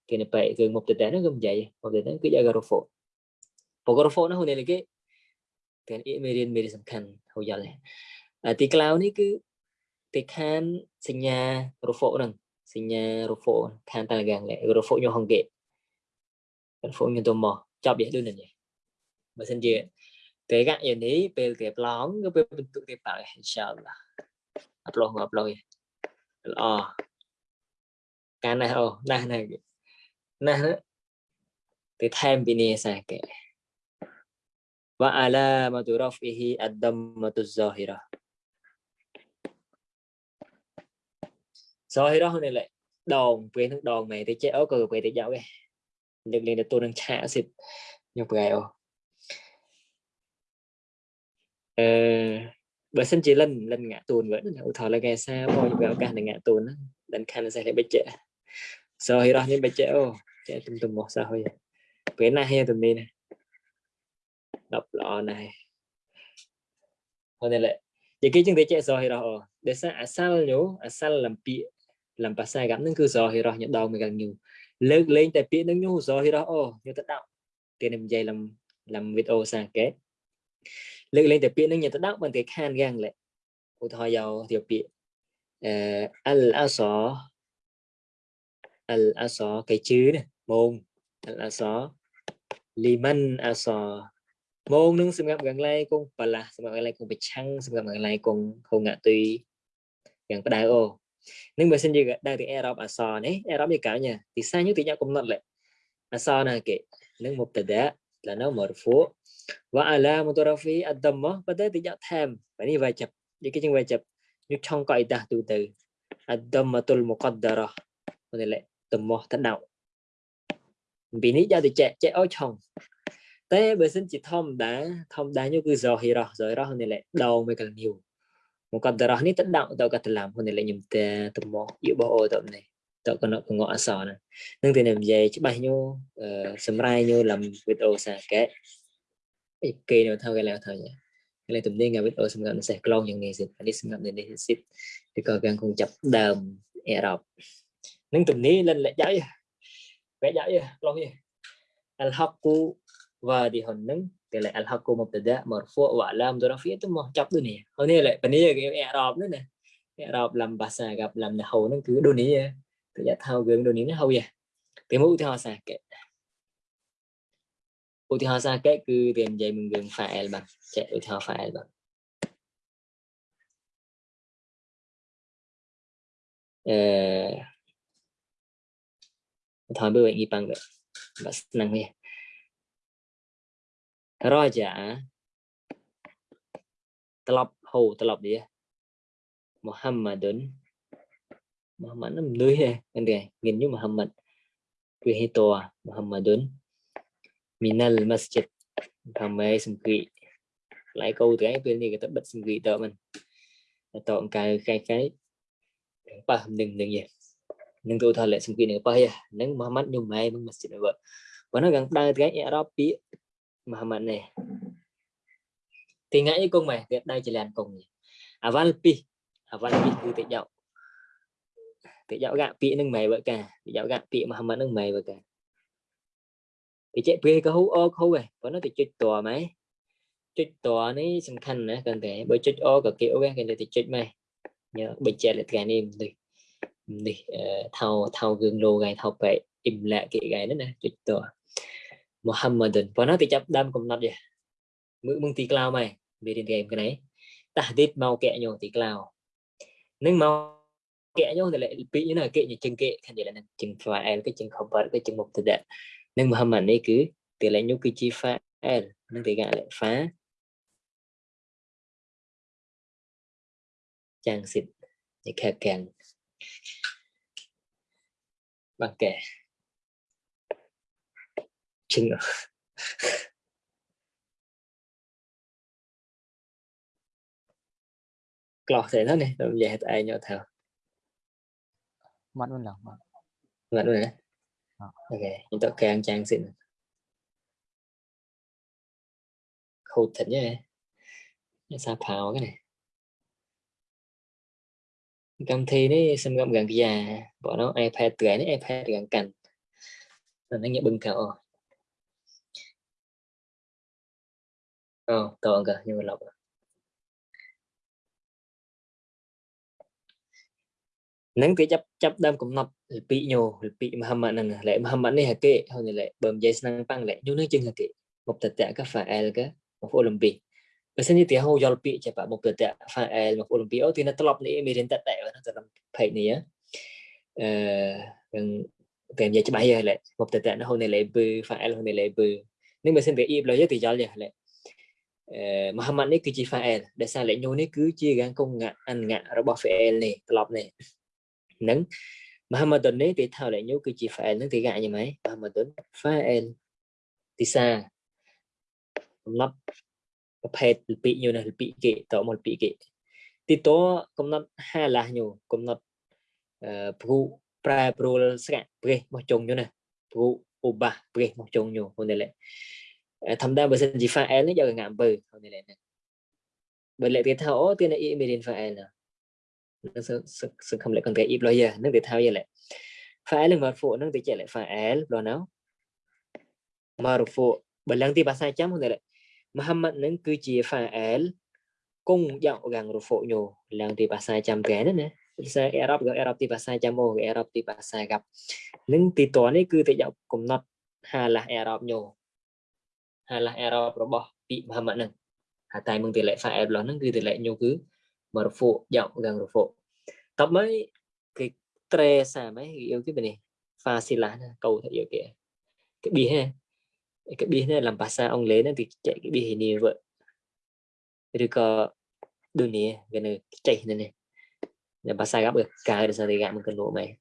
គេនៅបែកគឺមុបទៅតែនឹងគឺនិយាយមុបទៅតែគឺយករហ្វូពករហ្វូនោះនេះគេទាំងអ៊ីមេរៀនមេរៀនសំខាន់ហូយល់ទីក្លៅនេះគឺទីខានសញ្ញារហ្វូនឹងសញ្ញារហ្វូខានតាកាំងលេរហ្វូញូហងគេរហ្វូញូទៅមកចាប់យះដូចនេះបើសិនជា thế các nhà tega ya ni pel tiap long ke pel bentuk tiap pakai insyaallah upload ngupload ya oh kana oh nah nah nah thì thêm bị nè sa kệ wa ala maturafihi ad-dammatu zahira hôm nay lại đòn về nước đòn mày thì chế ớ cơ về thì giáo cái được liền là tôi đang chả xịt nhục gài ô អឺបើសិនជាលិនលិនងាក់តូនវិញឧទាហរណ៍លើកែសាបងយកឱកាសនឹងងាក់តូនហ្នឹងលិនខានសេះលេបិចសោហិរោះនេះបិចអូចេះទុំទុំមកសោហិពេលណាហេទុំនេះដល់ល្អណាស់ហ្នឹងលេនិយាយគេចឹងទៅចេះសោហិរោះអូដែលសារអសលញូអសលលំពីលំបាសាកាប់ហ្នឹងគឺសោហិរោះញដងមួយកញូលើកលែងតែពាក្យហ្នឹងញូសោហិរោះអូញូទៅដាក់ទីនេះនិយាយលំលំវីដេអូសាកេលើកលែងតែពាក្យនឹងញ៉ាំទៅដល់បានគេខានយ៉ាងលេឧទាហរណ៍យកយកពាក្យអឺអលអសអលអសគេជឿណាមងអលអសលីម៉ាន់អសមងនឹងសម្រាប់កន្លែងគង់បលាស់សម្រាប់កន្លែងគង់ប្រឆាំងសម្រាប់កន្លែងគង់ហងទុយយ៉ាងបដៅអូនឹងបើសិនជាដែរទីអេរ៉ុបអសនេះអេរ៉ុបនេះកៅញ៉ាទីសាញទីញ៉ាកំណត់លេអសណាគេនឹងមុបតដាឡាណូមរហ្វូ وعلى مترفي الضمة بدأ تجاء تام يعني wajib jadi kita wajib như trong cõi ta từ từ الضمة المقدرة có thể lại ضمة thật đạo vì ní ra thì chạy chạy ôi chồng tế bởi xin chỉ thông đã thông đã như cứ rồi hi rồi rồi đó này lại đầu mới cần nhiều một con đó ní tận đạo tao cần làm hôm này lại nhầm tê tầm mò yêu bộ tầm này tao còn nó còn ngọ sò nè nhưng thì làm về chứ bài nhiêu sầm rai nhiêu làm video xa kệ ấy kê nó thao cái là thao nhỉ cái là tụm đi ngay biết ở xung quanh sẽ clone những ngày dịch anh đi xung quanh đến đây ship thì còn càng cùng chập đầm e đọc nâng tụm đi lên lại giấy vẽ giấy lo gì al haqqu và đi hồn nâng thì lại al haqqu mubtada marfu wa lam dorafi tụm mà chập đôi này hôm nay lại bên đây cái e đọc nữa nè e đọc làm bà xà gặp làm là hầu nó cứ đôi này tự giác thao gương đôi này nó hầu vậy cái mũ theo xà cái utihasa kek គឺរៀននិយាយមួយរឿង file បាទចែកឧទាហរណ៍ file បាទអឺថាបើវិញប៉ាំងបាទស្នឹងនេះរជាត្រឡប់ហូត្រឡប់នេះមូហាំម៉ាឌុនមូហាំម៉ាត់នឹងលុយហ្នឹងគេមានយូមូហាំម៉ាត់គឺហេតូមូហាំម៉ាឌុន Minal Masjid bằng mê xung kỳ lại câu từ ấy bên này cái tập bật xung kỳ tợ mình tọ cái cái cái pa đừng đừng vậy đừng tôi thật lại xung kỳ này pa ya nắng mà mắt nhung mày mình masjid vợ và nó gần đây cái Arab pi mà mình này thì ngay con mày thì đây chỉ là cùng aval pi aval pi cứ tự dạo tự dạo gạ pi nâng mày vợ cả tự dạo gạ pi mà mình nâng mày vợ cả គេគេកហ៊ូអខូឯងប៉ុន្តែគេចុចតម៉ែចុចតនេះសំខាន់ណាគាត់តែបើចុចអក៏គេអូគេតែចុចម៉ែញើបើចែកលក្ខណៈនេះនេះនេះថៅថៅគឺលោគេថៅបែកអ៊ីមឡាក់គេគេណាចុចតមូហាំម៉ាឌុនប៉ុន្តែគេចាប់ដើមកំណត់យេមើលមើលទីក្លោម៉ែវារៀនគេគេតាឌីតមកកែញោទីក្លោនឹងមកកែញោតែពីណាគេជឹងគេខាងនេះហ្នឹងជឹង file គេជឹង cover គេជឹងមុខទៅដែរ nâng mà hâm hẳn ấy cứ từ lệ nhúc kỳ chi phá à, nâng tỷ gạ lại phá chàng xịt để kè kèn bằng kẻ chừng ở [laughs] lọt thế đó này, làm gì hết ai nhỏ thảo. Mắt luôn lòng. Mắt luôn đấy ok chúng ta càng trang xin khâu thịt nhé sao phào cái này cầm thi đấy xem gom gần già bỏ nó ipad tuổi đấy ipad gần cành là nó nhẹ bưng thảo ờ tao ăn cả nhưng mà lọc rồi ហ្នឹងគេចាប់ចាប់ដើមកំណត់លពីញោលពីមហាម៉ាត់ហ្នឹងលែមហាម៉ាត់នេះហកេហើយលែបើនិយាយស្នឹងប៉ាំងលែញោនឹងជាងហកេមកតតៈកាហ្វាអែលកាមកអូឡ িম্প ីកបើសិនជាទីហៅយល់ពីចាប់មកតតៈហ្វាអែលមកអូឡ িম্প ីកអូទីណាត្រឡប់នេះមានរៀនតតៈហ្នឹងត្រឡប់ផេកនេះអឺនឹងតែនិយាយច្បាស់យល់លែមកតតៈហ្នឹងហៅនៅលែបឺហ្វាអែលហៅនៅលែបឺនឹងបើសិនជាអ៊ីបលយទីយល់យល់លែមហាម៉ាត់នេះគឺជា file ដែលសារលេខញូនេះគឺជាកាងកងអង្ករបស់ file នេះត្រឡប់នេះហ្នឹងមហាម៉ាដុននេះគេថាលេញូគឺជា file ហ្នឹងគេកាក់យ៉ាងម៉េចមហាម៉ាដុន file ទីសាកំណត់ប្រភេទលពីញូណាលពីគេតមកលពីគេ ទីតកំណត់ហាឡាស់ញូកំណត់អឺព្រុប្រែប្រួលស្កាក់ព្រះមកចុងញូណាព្រុឧបាសព្រះមកចុងញូហ្នឹងលេធម្មតាបើសិនជា file នេះយកងាក់អំពើហ្នឹងលេបើលេគេថាអូទាន email file ណា nó sẽ sẽ không lại còn cái ít lo giờ nó tự thao giờ lại phải là marfu nó để chạy lại phải lo nào marfu bởi lần thì bà sai chấm không thể lại Muhammad nó cứ chỉ phải cung dạo gần rồi phụ nhù lần thì bà sai chấm cái nữa nè sẽ Arab gặp Arab thì bà sai chấm ô Arab thì bà sai gặp những tí tòa này cứ tự dạo cùng nọt hà là Arab nhù hà là Arab robot bị Muhammad nè hà tay mừng tỷ lại phải lo nó cứ tỷ lại nhù cứ marfu giọng gần marfu tập mấy cái tre xà mấy yêu cái bên này pha xì lá câu thật yêu kìa cái bi ha cái bi này làm bà sa ông lấy nó thì chạy cái bi hình như vậy rồi có đôi nè gần này chạy này này là bà sa gặp được cả được sao thì gặp một cái lỗ mày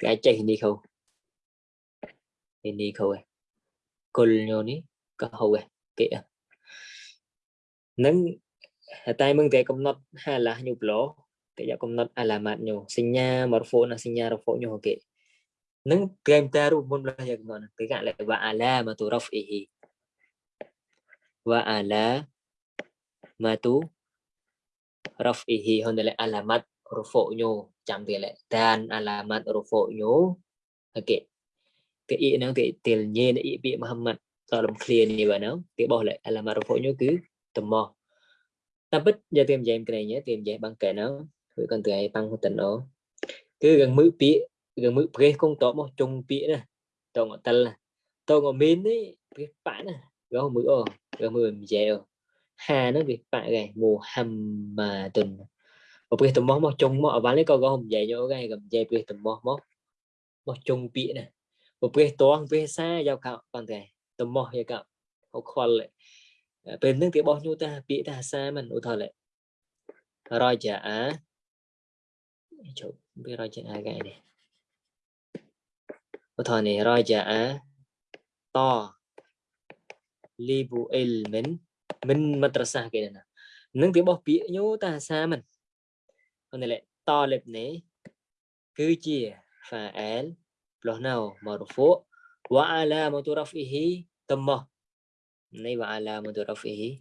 cái chạy hình đi không hình đi không à cô nhô ní có hậu à kìa nắng តែមឹងតែកំណត់ហាឡាញូប្លោតែយកកំណត់អាឡាម៉ាត់ញូសញ្ញាមរហ្វូនសញ្ញារហ្វូញូអូខេនឹងគេមតារូបមុនប្លោះយកកំណត់គេកលវ៉ាអាឡាម៉ាទូរ៉ហ្វអ៊ីហ៊ីវ៉ាអាឡាម៉ាទូរ៉ហ្វអ៊ីហ៊ីហុនដែលអាឡាម៉ាត់រហ្វូញូចាំទៀតឡែតានអាឡាម៉ាត់រហ្វូញូអូខេគេអ៊ីនឹងគេទិលញេនអ៊ីពីមហាម៉ាត់តលំឃ្លានេះបាទនៅគេបោះឡែអាឡាម៉ាត់រហ្វូញូគឺតមោះ ta giờ tìm dạy cái này nhé tìm dạy bằng bang nó với con trai băng hồ tận đó cứ gần mũi bị gần mũi cái không tỏ mà chung bị nè tao ngọ tân là tao ngọ mến đấy cái bạn nè gấu mũi ô gần mũi mình dễ ô hà nó bị bạn này mùa hầm mà tuần một cái tụm mó mó chung mó bán lấy con gõ hồng dạy cho cái gầm dây cái tụm mó mó mó chung bị nè một cái toan cái xa giao cạo con trai tụm mó giao cạo học khoa lại ពេលហ្នឹងគេបោះញូតាពាក្យថាសាមិនឧទាហរណ៍រយជាអាជប់វារយជាអាកែនេះឧទាហរណ៍នេះរយជាអាតលីប៊ូអ៊ីលមិនមិនមត្រសាគេណានឹងគេបោះពាក្យញូតាសាមិនអូនលេតលិបនេះគឺជា فاعل ផ្លោះណៅមរហ្វូវអាឡាមតរហ្វីហ៊ីតមោះ là naiba ala mudarafihi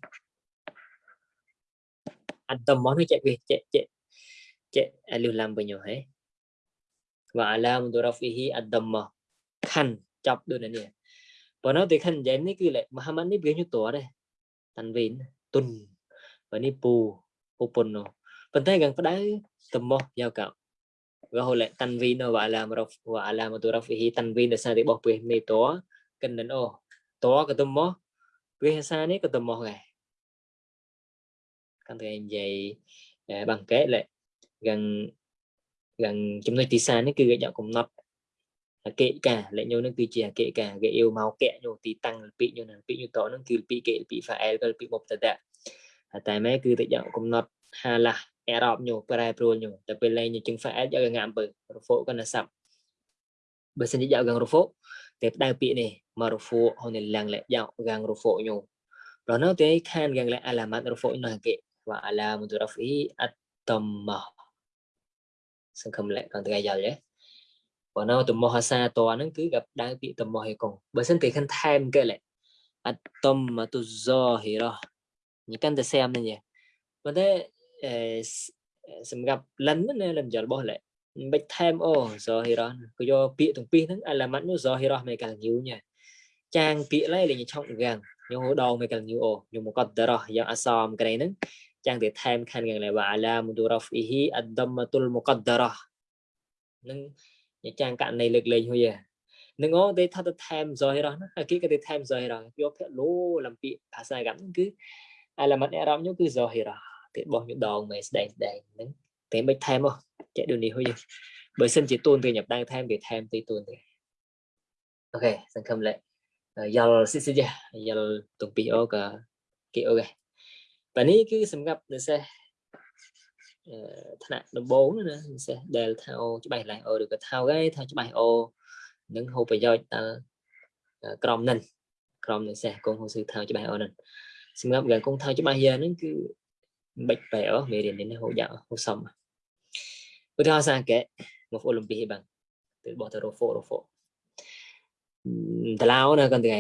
anh tâm món cái chạy về chạy chạy chạy à, lưu làm bao nhiêu hết và ala mudarafihi mà khăn chọc đôi này nè và nó thì khăn dán này cứ lại mà ham ăn này biến như tổ đây tan vin tun và ni pu upon nó phần thế gần phải đấy tâm mò giao cạo và hồi lại tan vin nó và một mudarafihi và ala mudarafihi tan vin là sao để bỏ về mê tổ cần đến ô tổ cái tâm mò វាហាសានេះក៏ទំមោះដែរកាន់តែនិយាយបង្កែលេយ៉ាងយ៉ាងចំណុចទីសានេះគឺគេយកកំណត់អកិកាលេញោនឹងគឺជាអកិកាគេយល់មកកៈញោទីតាំងលពីញោនឹងពីញោតនឹងគឺលពីគេលពីហ្វាអែលក៏លពីមុបតតតែម៉ែគឺតែយកកំណត់ហាឡាអេរ៉បញោប្រែប្រួលញោតែពេលលេងជឹងហ្វាអែលយកងាំអំពើរហ្វូកណាសាប់បើសិនជាយកងាំរហ្វូកតែផ្ដៅពាក្យនេះមករហ្វូហូនឡាំងលាយ៉ាងកាងរហ្វូញូប្រណោទេខានកាងលាអាឡាម៉ាត់រហ្វូណោគេវ៉ាអាឡាមុទរ៉ហ្វីអតតមសង្ឃឹមលាកងតកាយល់ទេបើនៅតមោះអាសាតហ្នឹងគឺកដៅពាក្យតមោះឯកងបើមិនគេខិនថែមគេលេអតតមតុហ្សហេរ៉ាញកាន់តែសាមនេះប៉ុន្តែសម្រាប់លិនណាលិនយល់បោះលេមិនថែមអូសរហេរ៉នក៏យកពាក្យទាំងពីរហ្នឹងអាឡាម៉ាត់នោះសរហេរ៉មេកាលញូញ៉ាចាងពាក្យឡៃលេងឆុងកាំងញូដងមេកាលញូអូញូមកតរ៉យ៉ាងអសមក្រៃហ្នឹងចាងទៅថែមខានកាំងឡៃវ៉ាឡាមឌូរ៉ហ្វអ៊ីហ៊ីអដមតុលមកតរ៉នឹងចាងករណីលើកលែងហុយហ្នឹងអូទេថាទៅថែមសរហេរ៉ណាគេក៏ទៅថែមសរហេរ៉យកភាក់លោឡាំពាក្យភាសាកាំហ្នឹងគឺអាឡាម៉ាត់អេរ៉មញូគឺសរហេរ៉ទេបោះញូដងមេស្ដែងស្ដែងហ្នឹងតែមិនថែមហ៎ chạy ដូចនេះហ្នឹងបើសិនជាទូនពេល nhập ដៅថែមគេថែមទីទូនទៀតអូខេសង្ឃឹមលេយល់ស៊ីស៊ីយ៉ាយល់ទុកពីអូក៏គេអូខេបាទនេះគឺសម្រាប់និស្សិតថ្នាក់ដំបូងណានិស្សិតដែលថាអូច្បាស់ឡើងអូឬក៏ថោកហើយថាច្បាស់អូនឹងហូបប្រយោជន៍តើក្រុមនឹងក្រុមនិស្សិតកងហូស៊ឺថោកច្បាស់អូនឹងសម្រាប់កងថោកច្បាស់យ៉ានឹងគឺមិនបាច់បែអស់មេរៀននេះហូបយ៉ាហូបសំអឧទាហរណ៍សាកេមកអូឡ িম্প ិកបានទៅបោះទៅរ៉ូហ្វូរ៉ូហ្វូដឡៅណាគាត់ថ្ងៃ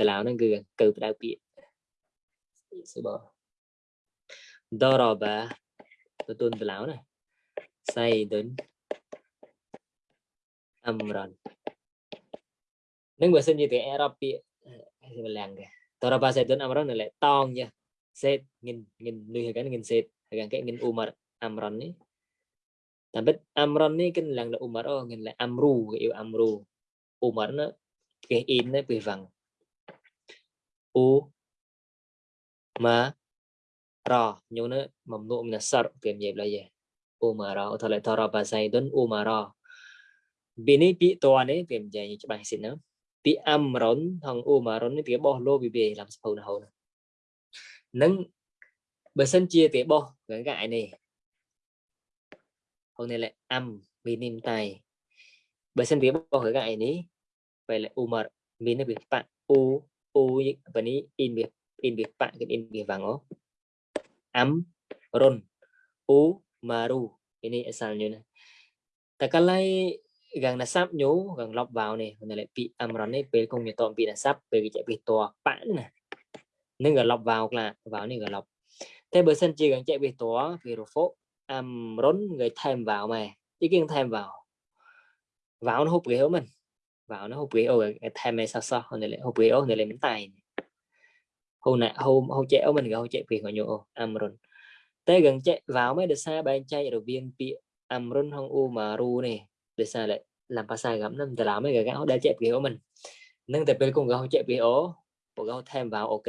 ដឡៅហ្នឹងគឺកើផ្ដៅពាកសិបដរបាទទួលដឡៅណាសៃដុនអមរននឹងបើសិនជាទៅអេរ៉ុបពាកវលាំងគេតរបាសៃដុនអមរននៅលេតងយ៉ាសេតងិនងិននុយហ្នឹងងិនសេតហ្នឹងគេងិនអ៊ូមរអមរននេះ Tapi Amran ni kan lang la Umar oh kan la Amru yêu Amru. Umar nó cái im nó bị vằng. U ma ra nhớ nó mầm nụ mình sar kiểm nghiệm lại vậy. Umara ở thời thọ ra bà say đến Umara. Bên này bị to này kiểm dạy như bạn xin nó. Bị Amran thằng Umaron cái bỏ lô bị bề làm sao nào nữa. Nâng bởi sân chia tế bỏ cái gại này hôm nay là am minim tay bởi sân viếng bao hướng gại này, vậy là u mở min là việc bạn u u và ní in việc in việc bạn cái in việc vàng ó âm ron u maru cái này này. như ini cái này gần là sắp nhú gần lọc vào này hôm nay lại bị âm rắn này về công nhiệt toàn bị là sắp về cái chạy bị tòa bản nè nên gần lọc vào là vào này gần lọc thế bữa sân chỉ gần chạy bị tòa vì rồi phố um, rốn người thêm vào mà ý kiến thêm vào vào nó hút ghế mình vào nó hút ghế rồi thêm mày sao sao hồi này hút ghế người này lên tay hôm nay hôm hôm chạy mình rồi hôm chạy vì họ nhổ amron tới gần chạy vào mấy được xa bạn chạy rồi viên bị amron hong u mà ru này được xa lại làm pa sai gắm năm từ làm mấy người gạo đã chạy vì mình nâng tập bên cùng gạo chạy vì ố bộ gạo thêm vào ok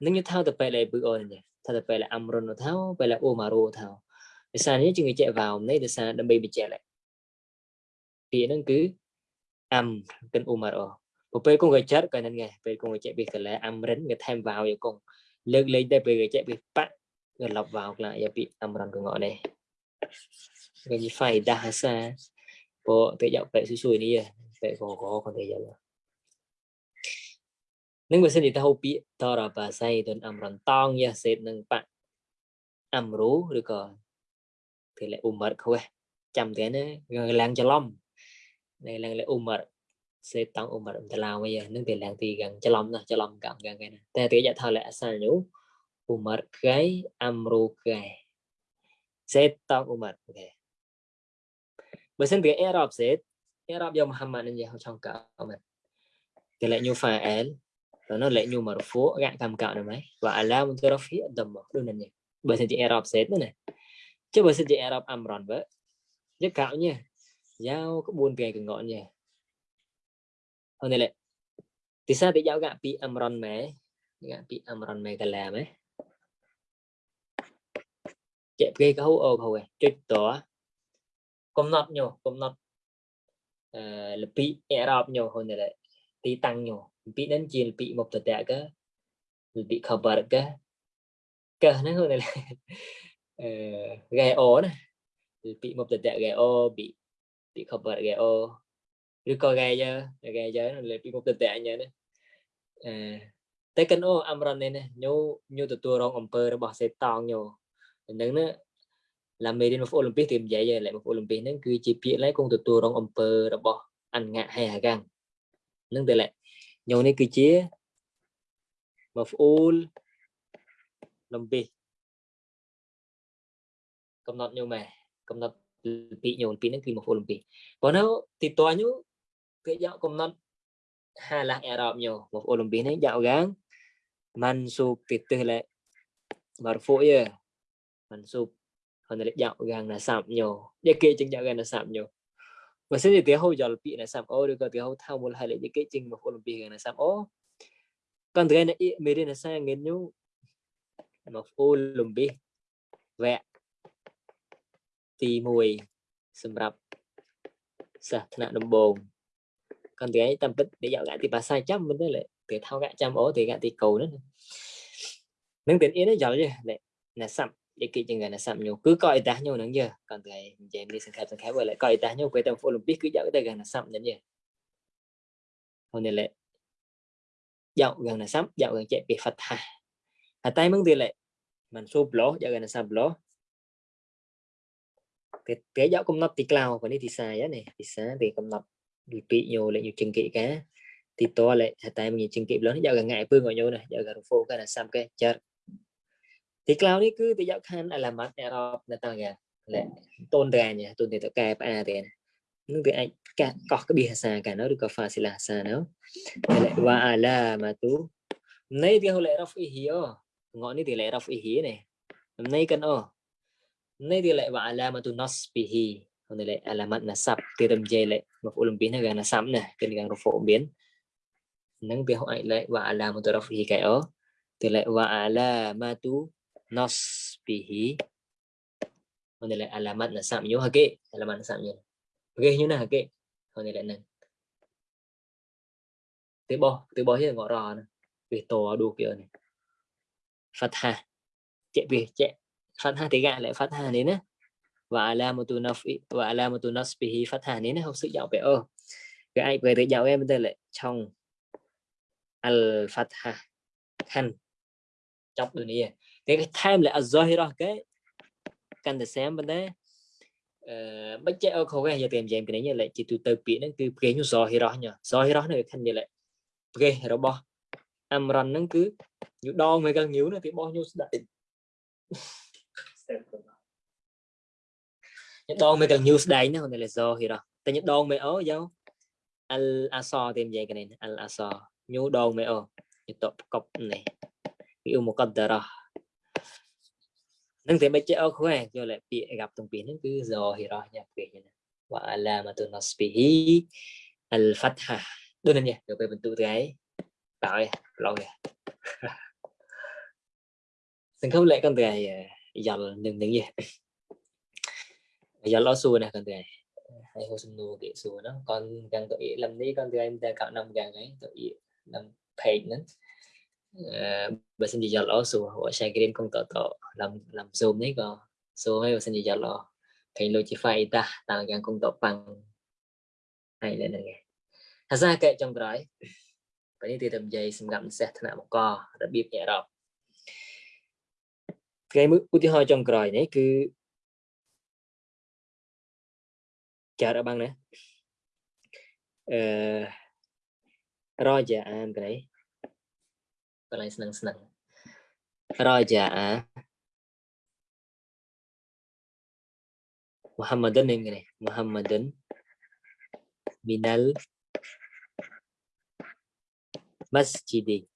nếu như thao tập về lại bự ồn nhỉ thao tập về là amron thao về là u mà ru thao ដោយសារនេះជំងឺចាក់វ៉ោមនេះដោយសារដើម្បីបញ្ជាក់ពាក្យហ្នឹងគឺអាំកិនអ៊ូម៉ារអូពពេលគង់កញ្ចត់ក៏នឹងដែរពេលគង់កញ្ចក់វាកលែអាំរិនវាថែមវ៉ាវយកគង់លើកលែងតែពេលកញ្ចក់វាប៉វាលប់វ៉ាវខ្លាំងយកពាក្យអាំរិនកងនេះវានិយាយដាសាពទៅយកពេលស៊ុយនេះពេលកកក៏ទៅយកនឹងបើសិនជាទៅហៅពាក្យតរបាសៃទុនអាំរិនតងយ៉ាសេតនឹងប៉អាំរូឬក៏ là umar khweh chăm thế này lang cho lom này lang là umar sẽ tăng umar ta lao bây giờ nước thì lang thì gần cho lom cho lom gần gần cái này ta thì giờ thao là sao nhú umar cái amru cái sẽ tăng umar ok bởi xin tiếng arab sẽ arab do muhammad nên giờ trong cả mình thì lại như phải el rồi nó lại như mà phố gạn cầm cạo này mấy và alam terafi đầm đôi này bởi xin tiếng arab sẽ nữa này chứ បើសិនជា Arab Amran vậy chứ cạo nhé giao có buồn kề cần ngọn nhé hôm nay lại thì sao thì giao gạ bị Amran mẹ gạ bị Amran mẹ cần làm ấy chạy kê cái hấu ô hồi chơi tỏ công nọt nhiều công nọt là bị Arab nhiều hôm nay lại thì tăng nhiều bị đến chiên bị một tờ tệ cơ bị khờ bờ cơ cơ nó hơn này ហ្គេអូណាឬពាក្យមកតតៈហ្គេអូពាក្យពាក្យ cover ហ្គេអូឬក៏ហ្គេយើហ្គេយើលើពាក្យមកតតៈអញ្ចឹងណាអឺតែកណូអមរនេះញូញូទទួលរងអំពើរបស់សេតងញូនឹងណាឡាមេរៀនមកអូឡ িম্প ិកទីនិយាយឡើងមកអូឡ িম্প ិកហ្នឹងគឺជាពាក្យឡើងគង់ទទួលរងអំពើរបស់អង្ៈហេហកាំងនឹងតែឡើងញូនេះគឺជាមកអូល িম্প ិកកំណត់ញោមឯកំណត់ពីញោមពីហ្នឹងគឺមកអូឡ িম্প ីកប៉ុន្តែទីតញូគេយកកំណត់ហាឡាស់អឺរ៉ុបញោមកអូឡ িম্প ីកហ្នឹងយកកាងម៉ាន់ស៊ូពីទិសឡែម៉ារហ្វូយេម៉ាន់ស៊ូហើយលេយកកាងណាសាប់ញោយកគេចឹងយកកាងណាសាប់ញោបើសិនជាទីហៅយកពីណាសាប់អូឬក៏ទីហៅថាមូលហើយលេយកគេចឹងមកអូឡ িম্প ីកណាសាប់អូកាន់ត្រែនអ៊ីមេរិនសាងញោមកអូឡ িম্প ីកវ៉ា tì mùi xâm nạn đồng ទី1សម្រាប់សាសថ្នាក់ដំបូង còn tiếng tâm bích để dạo gạ thì bà sai chăm mình đấy lệ từ thao gạ chăm ố thì gạ thì cầu nữa nâng tiếng yên đấy dạo chứ lại là sắm để kỹ chừng là sắm nhiều cứ coi ta nhau nâng giờ còn thầy em đi sân khép sân khép lại coi ta nhau quay tầm phụ biết cứ dạo cái gần là sắm đến giờ hôm nay lệ dạo gần là sắm dạo gần chạy bị phật hà hà tay mừng thì lệ mình số blog dạo gần là sắm blog công komnot ti cloud còn đi thì xài nhé này thì sáng thì komnot bị bị nhiều lại nhiều chừng kỵ cá thì to lại tại mình nhiều chừng kỵ lớn giờ gần ngại phương ngồi nhau này giờ gần phố cái là xăm cái chết thì cloud đi cứ thì giáo khăn là mắt nhà rob là tao gà lại tôn ra nhà tôn thì tao cài ba tiền nước thì anh cả có cái bị xa cả nó được có pha xì là xa nó lại và là mà tú nay thì hồi lệ rob ý hiếu ngọn đi thì lại rob ý hiếu này nay cần ở Nay lệ wa alamatu nasbihi. Hôm nay lệ alamat lại tiram jay lệ maf'ul là na gana sam nè, kin gang phổ biến. Nang bi hoai lệ wa alamatu rafihi kai o. Từ lệ wa alamatu nasbihi. Hôm nay lệ alamat nasab yo hake, alamat nasab yo. Hake yo na hake. Hôm nay lại nang. Tế bò, tế bò chứ ngọ rò nè. Vì tổ đủ kia này. phật hà Chạy về chạy phát fathah thì gạ lại phát fathah đến á và alamatu nafi và alamatu phát fathah đến không sự giàu về ơ cái ai về tới giàu em đây lại trong al fathah khăn trong đường này cái cái thêm là azahira cái cần để xem bên đấy ờ, bất chấp ở khâu cái giờ tìm xem cái này như lại chỉ từ từ bị nó cứ cái như hero nhở nhỉ hero này khăn như lại cái bo amran nó cứ như đo mấy cái nhiều nó thì bo nhiêu đại nhất đoan mới cần news đây nữa còn đây là do thì đó tại nhất đoan mới ở dấu al aso tìm gì cái này al aso nhu đoan mới ở nhất tập cọc này yêu một con tờ rồi nâng thế mấy chữ ở khoe cho lại bị gặp từng biến cứ do thì đó nhập về như này và là mà tôi nói bị al phát fatha đôi này nhỉ được về mình tự cái tạo lâu rồi đừng không lệ con từ này យល់នឹងនឹងយេយល់អត់សួរណាកាន់តែហើយហូសំនួរគេសួរណាកាន់ទាំងទៅអ៊ីលឹមនេះកាន់តែតែកណ្ដាំយ៉ាងហ្នឹងទៅអ៊ីនឹង page ហ្នឹងបើសិនជាយល់អត់សួរហៅ share screen គង់តតលំលំ zoom នេះក៏សួរហើយបើសិនជាយល់អត់ឃើញ Logify តាតើយ៉ាងគង់តប៉ាំងហើយលើហ្នឹងថាសាកែចុងក្រោយបើនេះទីតែនិយាយសម្រាប់និស្សិតថ្នាក់មករបៀបញ៉ាំរ៉ប់គេមួយឧទាហរណ៍ចុងក្រោយនេះគឺចារបាំងណាអឺរយ៉ាអានកន្លែងកន្លែងស្នឹងស្នឹងរយ៉ាអាមូហាម៉ាដិនហ្នឹងនេះមូហាម៉ាដិនមីណាល់ម៉ាស្ជីឌី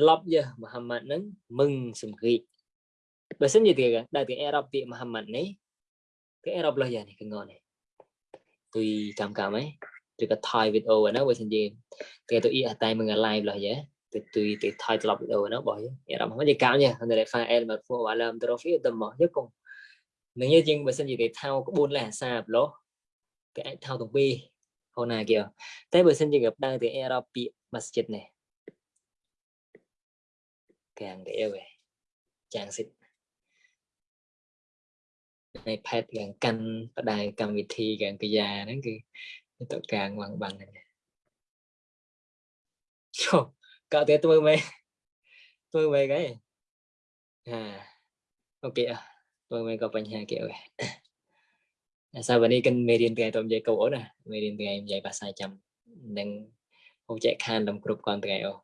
ធ្លាប់យើមូហាម៉ាត់នឹងមឹងសំគ្រីបើសិនជាទីដែលទីអេរ៉ុបពាក្យមូហាម៉ាត់នេះគេអេរ៉ុបលោះយ៉ាងនេះកងនេះទុយចាំកាមឯងឬក៏ថយវីដេអូហ្នឹងបើសិនជាគេទៅអ៊ីតែមឹង live លោះយ៉ាទៅទុយទៅថយធ្លាប់វីដេអូហ្នឹងបោះអេរ៉ុបមិននិយាយកាមយ៉ានៅរ៉េហ្វាអែលមកពួកវ៉ាឡាមត្រូហ្វីទៅមកយើកុំនឹងយើជាងបើសិនជាគេថោក្បួនលេខអាសាប្លោះគេអាចថោទាំងពីរហូណាគេតែបើសិនជាគេដើរទៅអេរ៉ុបពាក្យ masjid នេះ càng đĩa về chàng xịt iPad កាន់កាន់បដាយកម្មវិធី កាន់កាយាហ្នឹងគឺទៅកាងវងបានហ្នឹងចុះកៅតែធ្វើមែនធ្វើមែនគេអាអូខេអធ្វើមែនក៏បញ្ហាគេអើអាសាវនេះកិនមេរៀនថ្ងៃទៅនិយាយកូនអូនណាមេរៀនថ្ងៃនិយាយភាសាចាំនឹងហូចចែកខានដល់គ្រប់គ្រាន់ថ្ងៃអូ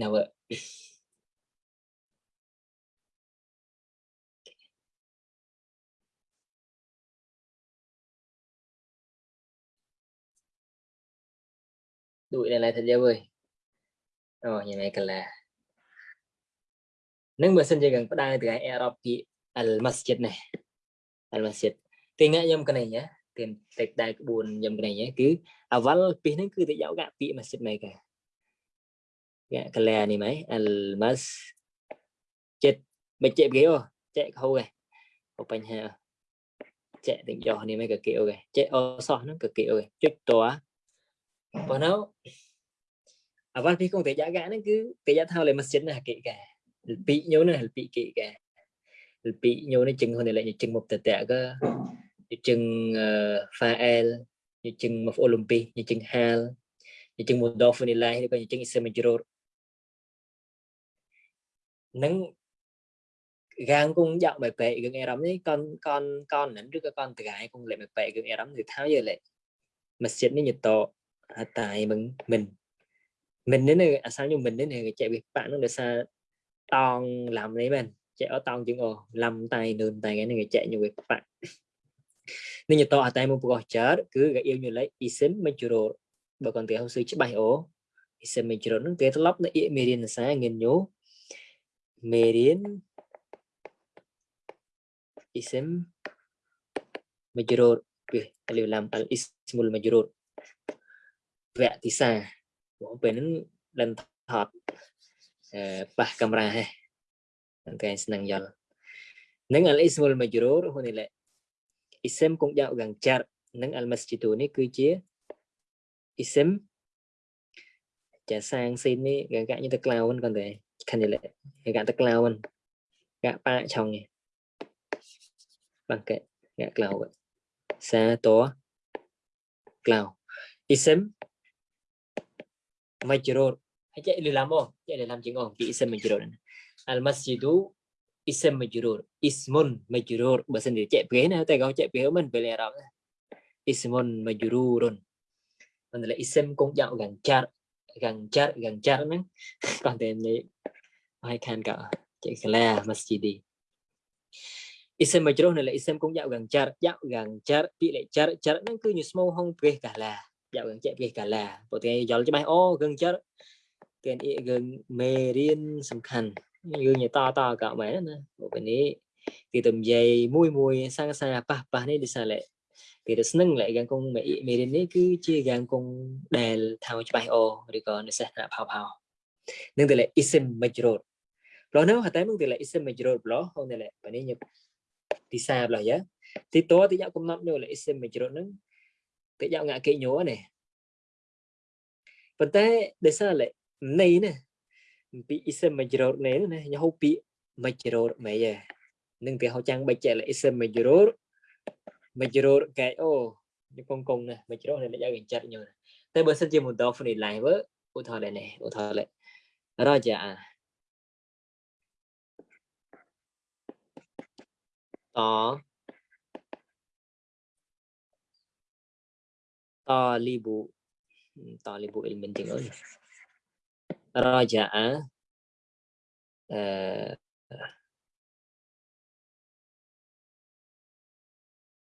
never đuổi này lại thật dễ vơi rồi như này cần là នឹងបើសិនជាយើងផ្ដើទៅអេរ៉ុបពីអលម៉ាស្ជីតនេះអលម៉ាស្ជីតទីនេះខ្ញុំកណេញទីតែដែរក្បួនខ្ញុំកណេញគឺអវលពីនេះគឺទៅយកកាពីម៉ាស្ជីតមេកា kala dạ, ni mai al mas chết mình à? chạy kiểu chạy khâu rồi có bánh hà chạy tình giò ni mai cực kiểu rồi chạy ô so nó cực kiểu rồi chút tòa còn nó à văn phi không thể giá gã nó cứ thể giá thao lại mà xin là kỹ cả bị nhớ này bị kỹ cả bị nhớ nó chừng hơn thì lại chừng một tệ tệ cơ chừng ờ, pha el như chừng một olympic như chừng hal như chừng một dolphin này lại coi như chừng isem jiro nâng gan cũng dạo bài bệ gần e đóng ấy con con con nấn trước các con từ gái cung lệ bài bệ gần e đóng từ tháo giờ lệ mà xịt nên nhiệt tổ à, tại mình mình mình đến này à, sao như mình đến này chạy việc bạn nó được xa toàn làm lấy mình chạy ở toàn chừng ồ làm tay đường tay cái này chạy nhiều việc bạn [laughs] nên nhiệt tổ à tại mình bỏ chớ cứ cái yêu như lấy ý xính mình chủ đồ bà còn tiếng hậu sư chứ bài ố ý xính mình chủ đồ nó kế lóc nó ý mê điên sáng nhìn nhú មេរៀន ism majrur វាលឡាំអល ismul majrur វគ្គទីសាបងពេលហ្នឹងលិនថតអឺប៉ះកាមេរ៉ាហេអូខេស្នឹងយល់នឹងអល ismul majrur ហូនេះលេ ism គង់យ៉ាងយ៉ាងចាត់នឹងអល masjidu នេះគឺជា ism ចាសាងស៊ីននេះគេកាក់យទៅ cloud គាត់ទេ candidate gã tắc lao mình gã ba chồng này bằng kệ gã lao vậy xa tố lao ism majrur chạy để làm không chạy để làm chuyện không kỹ ism majrur al masjidu ism majrur ismun majrur bahasa dia chạy phía nào tay gấu chạy phía mình về lại đó ismun majrurun mình là ism cũng dạo gần char gần char gần char nữa [laughs] còn tên này ហើយខានកាចេកលាម៉ាស្ជីឌីអ៊ីសមជ្រុះនៅលេអ៊ីសមគងយ៉ាក់កាំងចាត់យ៉ាក់កាំងចាត់ពីលេចាត់ចាត់ហ្នឹងគឺញស្មោហងព្រះកាឡាយ៉ាក់កាំងចាត់ព្រះកាឡាបើគេយល់ច្បាស់អូកាំងចាត់គេអ៊ីកាំងមេរៀនសំខាន់យើងនិយាយតតកមែនណាពេលនេះទីតំយាយមួយមួយសាងសាប៉ះប៉ះនេះដូចថាលេគេទៅស្នឹងលេកាំងគងមេមេរៀននេះគឺជាកាំងគងដែលថាច្បាស់អូឬក៏និស្សិតផៅផៅនឹងតែលេអ៊ីសមជ្រុះ Plano hatay mung tila isem major block hong nila pani nyap tisa block ya. Ti to ti yak kumnap nyo la isem major nang ti yak ngak ke nyo ne. Pante desa le nei ne. Pi isem major nei ne nya ho pi major me ya. Nung ti ho chang ba che la isem major major ke o như con cùng nè mà chỉ đó này là giao chặt nhiều này. Tới bữa sẽ chơi một đó phần này lại với ô thọ này này ô thọ này. Rồi chả Ờ. to talibu ừ, talibu ilmin tiếng Ấn raja'a uh, dạ. ờ.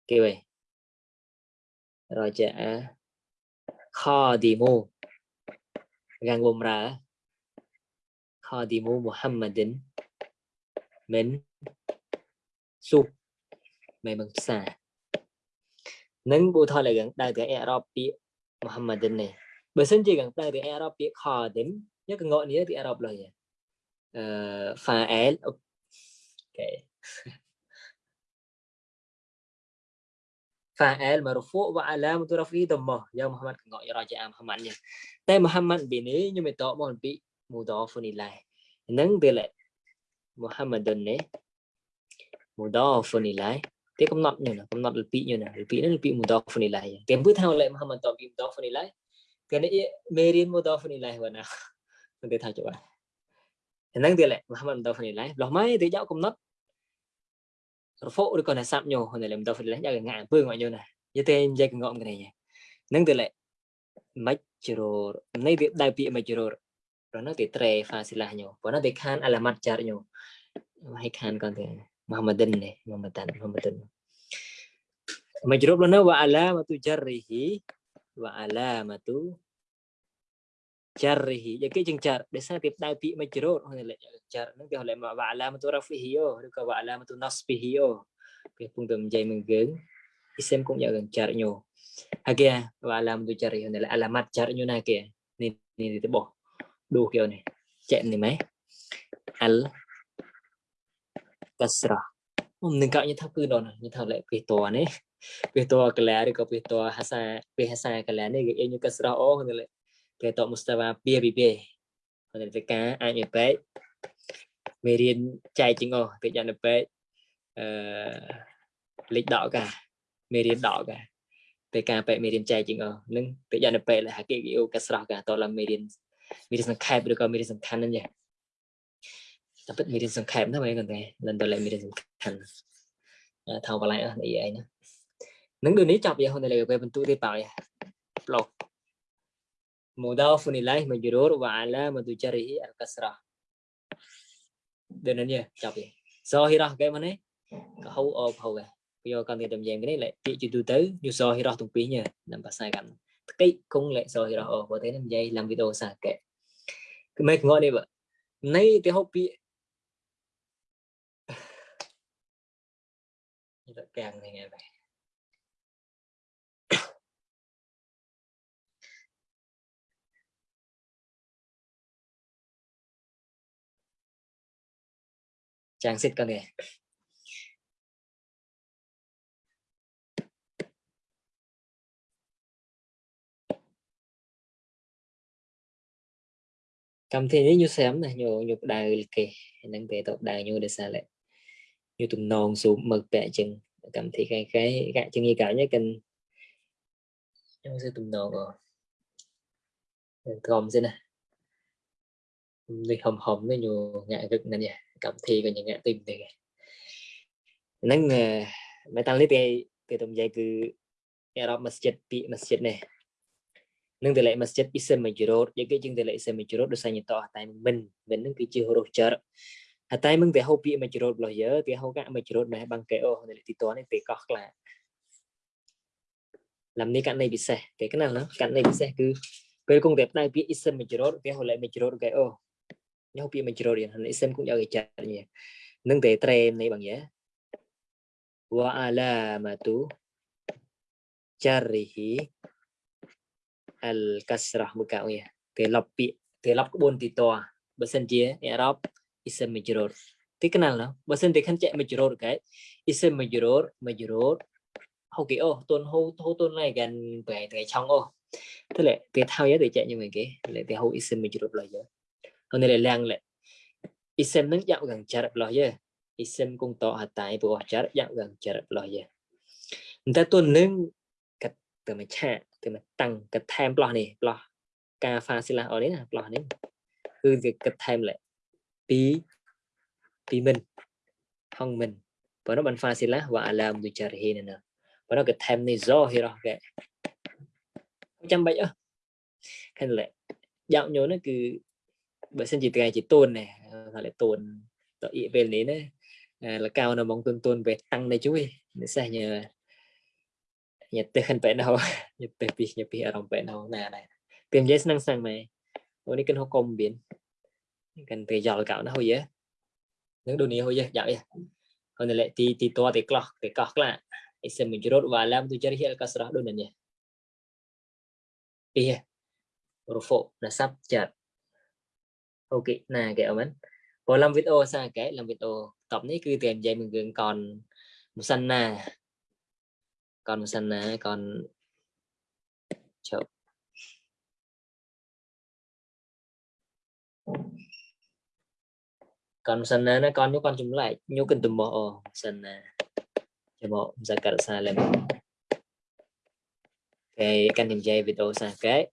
kêu vậy raja'a dạ. khadimu gan gom ra kho khadimu Muhammadin min suq មេបឹងផ្សានឹងពូថតលើកដៅទៅអេរ៉ុបពាកមូហាម៉ាឌិននេះបើសិនជាកងដៅទៅអេរ៉ុបពាកខោឌិនយកកងនេះទៅអេរ៉ុបលុយអឺហ្វាអែលអូខេ فاعل مرفوع وعلامة رفعه ضمه يا محمد كنقع يراجع محمد ني تاي محمد بيني ني مي تو مون بي مضاف اليه نن دل محمد ني مضاف اليه គេកំណត់នេះកំណត់លពីនេះលពីនេះលពីមុដហ្វនីឡៃគេពឺថាឡៃមហាមន្តពីមុដហ្វនីឡៃគេនេះមេរៀនមុដហ្វនីឡៃវណាមិនទេថាច្បាស់ហ្នឹងទៀតឡៃមហាមន្តហ្វនីឡៃលោះម៉ៃទេយកកំណត់រហ្វឬក៏ណាសាប់ញោហ្នឹងឡៃមុដហ្វនីឡៃយកងាក់អំពើងាក់ញោណាយទេនិយាយកងំគ្នាហ្នឹងទៀតឡៃមិនជ្រោនេះវាដៅពីមិនជ្រោព្រោះនៅទីត្រេហ្វាស៊ីឡាញោព្រោះនៅទីខានអាឡាម៉ាត់ចារញោហើយខានក៏ទេ Muhammadin ne Muhammadan Muhammadun majrub lana wa alamatu jarrihi wa alamatu jarrihi យកគេជាងចារដោយសារគេផ្ដៅពាក្យមួយជ្រោតហ្នឹងចារហ្នឹងគេហៅមកវ៉ាឡាមតូរ៉ាហ្វីហ៊ីយោឬក៏វ៉ាឡាមតូណូស្ពីហ៊ីយោគេពុំទៅនិយាយមួយយើងអ៊ីសេមគុំយកចារញូហើយគេវ៉ាឡាមតូចារីហ្នឹងអាឡាម៉ាត់ចារញូណាគេនេះនេះទៅបោះដូគេនេះចែកនេះម៉េអលក៏ស្រស់នឹងកញថាគឺដល់ញថាលេពេតនេះពេតកលែឬក៏ពេតហាសាពេហាសាកលែនេះគេអញក៏ស្រស់អូហ្នឹងលេគេតមុស្តាវ៉ាពីពីពីហ្នឹងទៅការអាចមានពេកមេរៀនចែកជាងអូគេយ៉ាងទៅពេកអឺលេខដកកាមេរៀនដកកាពេលការពេកមេរៀនចែកជាងអូហ្នឹងគេយ៉ាងទៅពេកហាគេគេអូក៏ស្រស់កាតឡើងមេរៀនមេរៀនសង្ខេបឬក៏មេរៀនសំខាន់ហ្នឹងចាតែពិតមេរៀនសង្ខេបណាមែនគាត់ទេលន់តលេមេរៀនសំខាន់ថាបលាយអស់នេះឯងណានឹងដូចនេះចាប់យកហ៊ុនលេពេលបន្ទូទេប៉ោយប្លុក mudaf nilai majrur wa alamatu jarihi al kasrah ដូចនេះចាប់យកសហិរៈគេមកនេះកហៅអផៅគេយកកាន់តែតម្រៀងនេះលេពាក្យជាទូទៅយុសហិរៈទាំងពីរនេះតាមភាសាកាន់តកិច្ចគង់លេសហិរៈអបើទេនិយាយឡើងវីដេអូសាកេគឺមិនងល់នេះបើនៃទៅហូបពាក្យ rất càng thì ngày này trang xịt con này cầm thì như xem này nhiều nhiều đài kì nâng tế tổ đài nhiều để xa lại như tụm nôn xuống mực bẹ chừng cảm thấy cái cái gạ chừng như cả nhé cần trong sự tụm nôn rồi gồm thế này đi hồng hầm nó nhiều ngại gực này nhỉ cầm thì còn những ngạ tim thì nắng mấy tăng lít cái cái tầm dài cứ Arab masjid bị masjid này nâng tỷ lệ masjid isem majurot với cái chương tỷ lệ isem majurot được sai nhiệt to tại mình mình nâng cái chưa huruf jar hatay mừng về hậu bị mà chỉ rốt lo dở về hậu cả mà chỉ rốt này bằng cái ô này thì toán này về có là làm này cạnh này bị sẻ về cái nào nó cạnh này bị sẻ cứ về công đẹp này bị isen mà chỉ rốt về hậu lại mà chỉ rốt cái ô nhau bị mà chỉ rốt hiện isen cũng giao cái chặt nhỉ nâng để trem này bằng nhé wa alamatu jarrihi al kasrah muka ya គេលប់ពាក្យគេលប់ក្បួនទីតបើសិនជាអ៊ីរ៉ុប is a major piccolo បើសិនតែខិនចែក major គេ is a major major ហូគេអូតូនហូហូតូនឡៃកានបែថ្ងៃឆងអូទៅលេទៅថោយទៅចែកញឹមគេលេទៅហូ is a major ឡៃយើហើយលេឡាំងលេ is a នឹងយ៉ាប់កាំងចារឡោះយើ is a គងតអតៃព្រោះចារយ៉ាប់កាំងចារឡោះយើតែតូននឹងកាត់ទៅមកឆាទៅមកតាំងកាត់ថែមប្លោះនេះប្លោះការ facilitate អូនេះណាប្លោះនេះគឺវាកាត់ថែមលេពីពីមិនផងមិនបើនោះបានហ្វាស៊ីឡាវ៉ាអាឡាមទុចារហ៊ីនណាបើនោះក៏ថែមនេះហ្សោហ៊ីរ៉ោះកែចាំបាច់អើខិនលេយ៉ាងញោនេះគឺបើសិនជាថ្ងៃជាតូនណែថាលេតូនតអ៊ីពេលនេះណាលកៅនៅមកទុនទុនពេលតាំងនេះជួយនេះសេះញើញ៉ាត់ទេខិនបែណោញ៉ាត់ទេពីញ៉ាត់ពីអារម្មណ៍បែណោណាដែរពីនិយាយស្នឹងស្នឹងម៉ែអូនេះគិនហកុំបៀនកាន់ពេលយកកៅណាហុយនឹងដូនីហុយយ៉ាប់ហ្នឹងលេទីទីតទីក្លោះទីកោះក្លាអ៊ីសិមជរុតវ៉ាឡាមទុជរិហិលកាសរះដូននេះពីរហ្វូណាសាប់ចាត់អូខេណាគេអមែនព្រោះឡំវីដេអូសាកែឡំវីដេអូតបនេះគឺតែនិយាយមួយរឿងកនមុសិនណាកនមុសិនណាកនជប់ con sân nó con nếu con chúng lại nhú cần tùm bộ sân cho bộ ra cả xa lên cái căn niềm dây video xa cái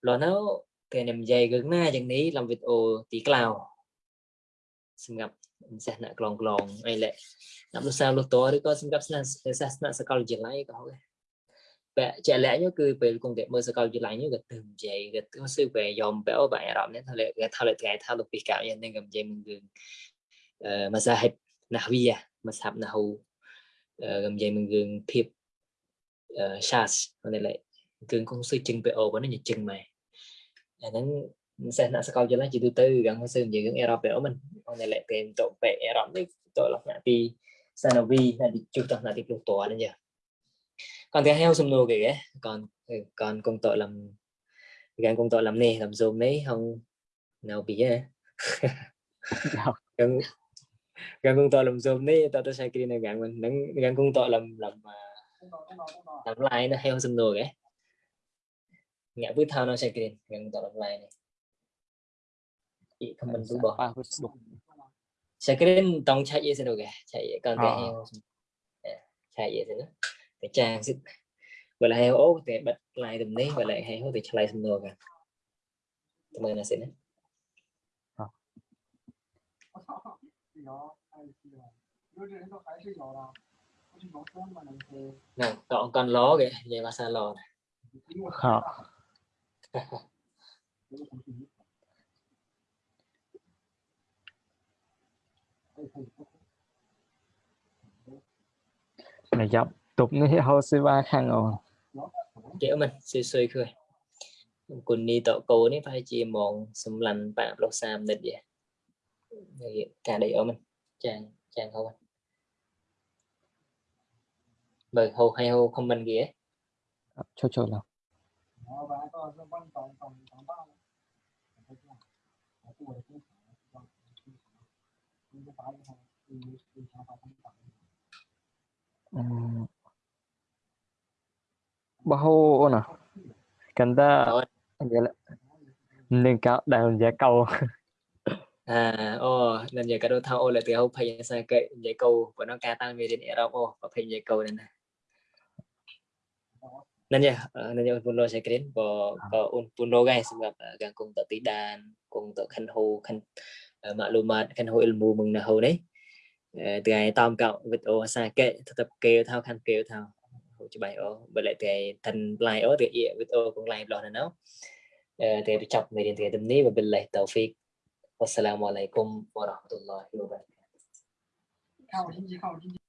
lo nấu cái niềm dây gần na chẳng ní làm video tí cào xin gặp sẽ nạ clon clon ai lệ làm sao lúc tối thì con xin gặp sẽ sẽ sẽ sẽ sẽ lại sẽ ពាក់ជាក់លាក់គឺពេលគង់គេមើលសកលវិទ្យាល័យនេះក៏ទៅនិយាយក៏ទៅស៊ើបគេយំបែបបែបអារម្មណ៍នេះថាលេគេថាលេថ្ងៃថាទៅពីកៅយ៉ាងនេះក៏និយាយមួយគឺអឺមកសាហិបណាវីមកសាប់ណាហូក៏និយាយមួយគឺភាពអឺ charge នេះលេគឺគង់ស៊ើជឹងបែបអូនេះជឹងម៉ែអាហ្នឹងសេះណាសកលវិទ្យាល័យជាទូទៅគេស៊ើនិយាយរឿងអេរ៉ុបបែបមិនអូនេះលេពេលតបបែបអេរ៉ុបនេះតលណាទីសានវីណាទីជុះតណាទីព្រោះតនេះចា còn cái heo sum nô kìa còn ừ, còn công tội làm gan công tội làm nè làm zoom mấy không nào bị á gan [laughs] gan công tội làm zoom đấy tao tao sai kia này gan mình nắng gan công tội làm làm à, làm lại nó heo sum nô kìa ngã bước thao nó sai kia gan công tội làm lại này ý không mình cũng bỏ sai kia tông chạy gì sẽ được kìa chạy còn cái ờ. heo dạ, chạy gì sẽ nữa trang sức vậy là hay ố thì bật lại tùm ní vậy là heo thì lại tùm nô cả tùm mơ là xin đấy nè còn con ló kìa về ba xa lò này này giống tục ni hô sư ba khăn ồ kiểu mình suy suy khơi còn đi tọ cô ni phải chỉ mong xâm lành bạn lô sam nên vậy Đấy, cả đầy ở mình chàng chàng không anh bởi hô hay hô không mình ghế. Ờ, cho cho nào Um, bajo ona canta nên cao đàn giải câu à ô đàn giải câu thao ô là từ hậu phải sang cây giải câu của nó ca tăng về đến erop ô và phải giải câu nên nên nhá nên nhá buồn lo sẽ kiến có có un buồn lo guys gặp gần cùng tự tí đàn cùng tự khăn hồ khăn mà lu mà khăn hồ ilmu mừng là hồ đấy từ ngày tam cậu vịt ô sang kệ thật tập kêu thao khăn kêu thao ច្បាស់អូបើលេតែឋិនឡាយអូឬអ៊ីវីដេអូកងឡាយលោះណោតែចប់មេរៀនទាំងនេះវបិលឡៃតោហ្វិកអស្សឡាមអាឡៃគុំវរ៉ាហ្មតុលឡាហ៊ីវបារកាតុហ៍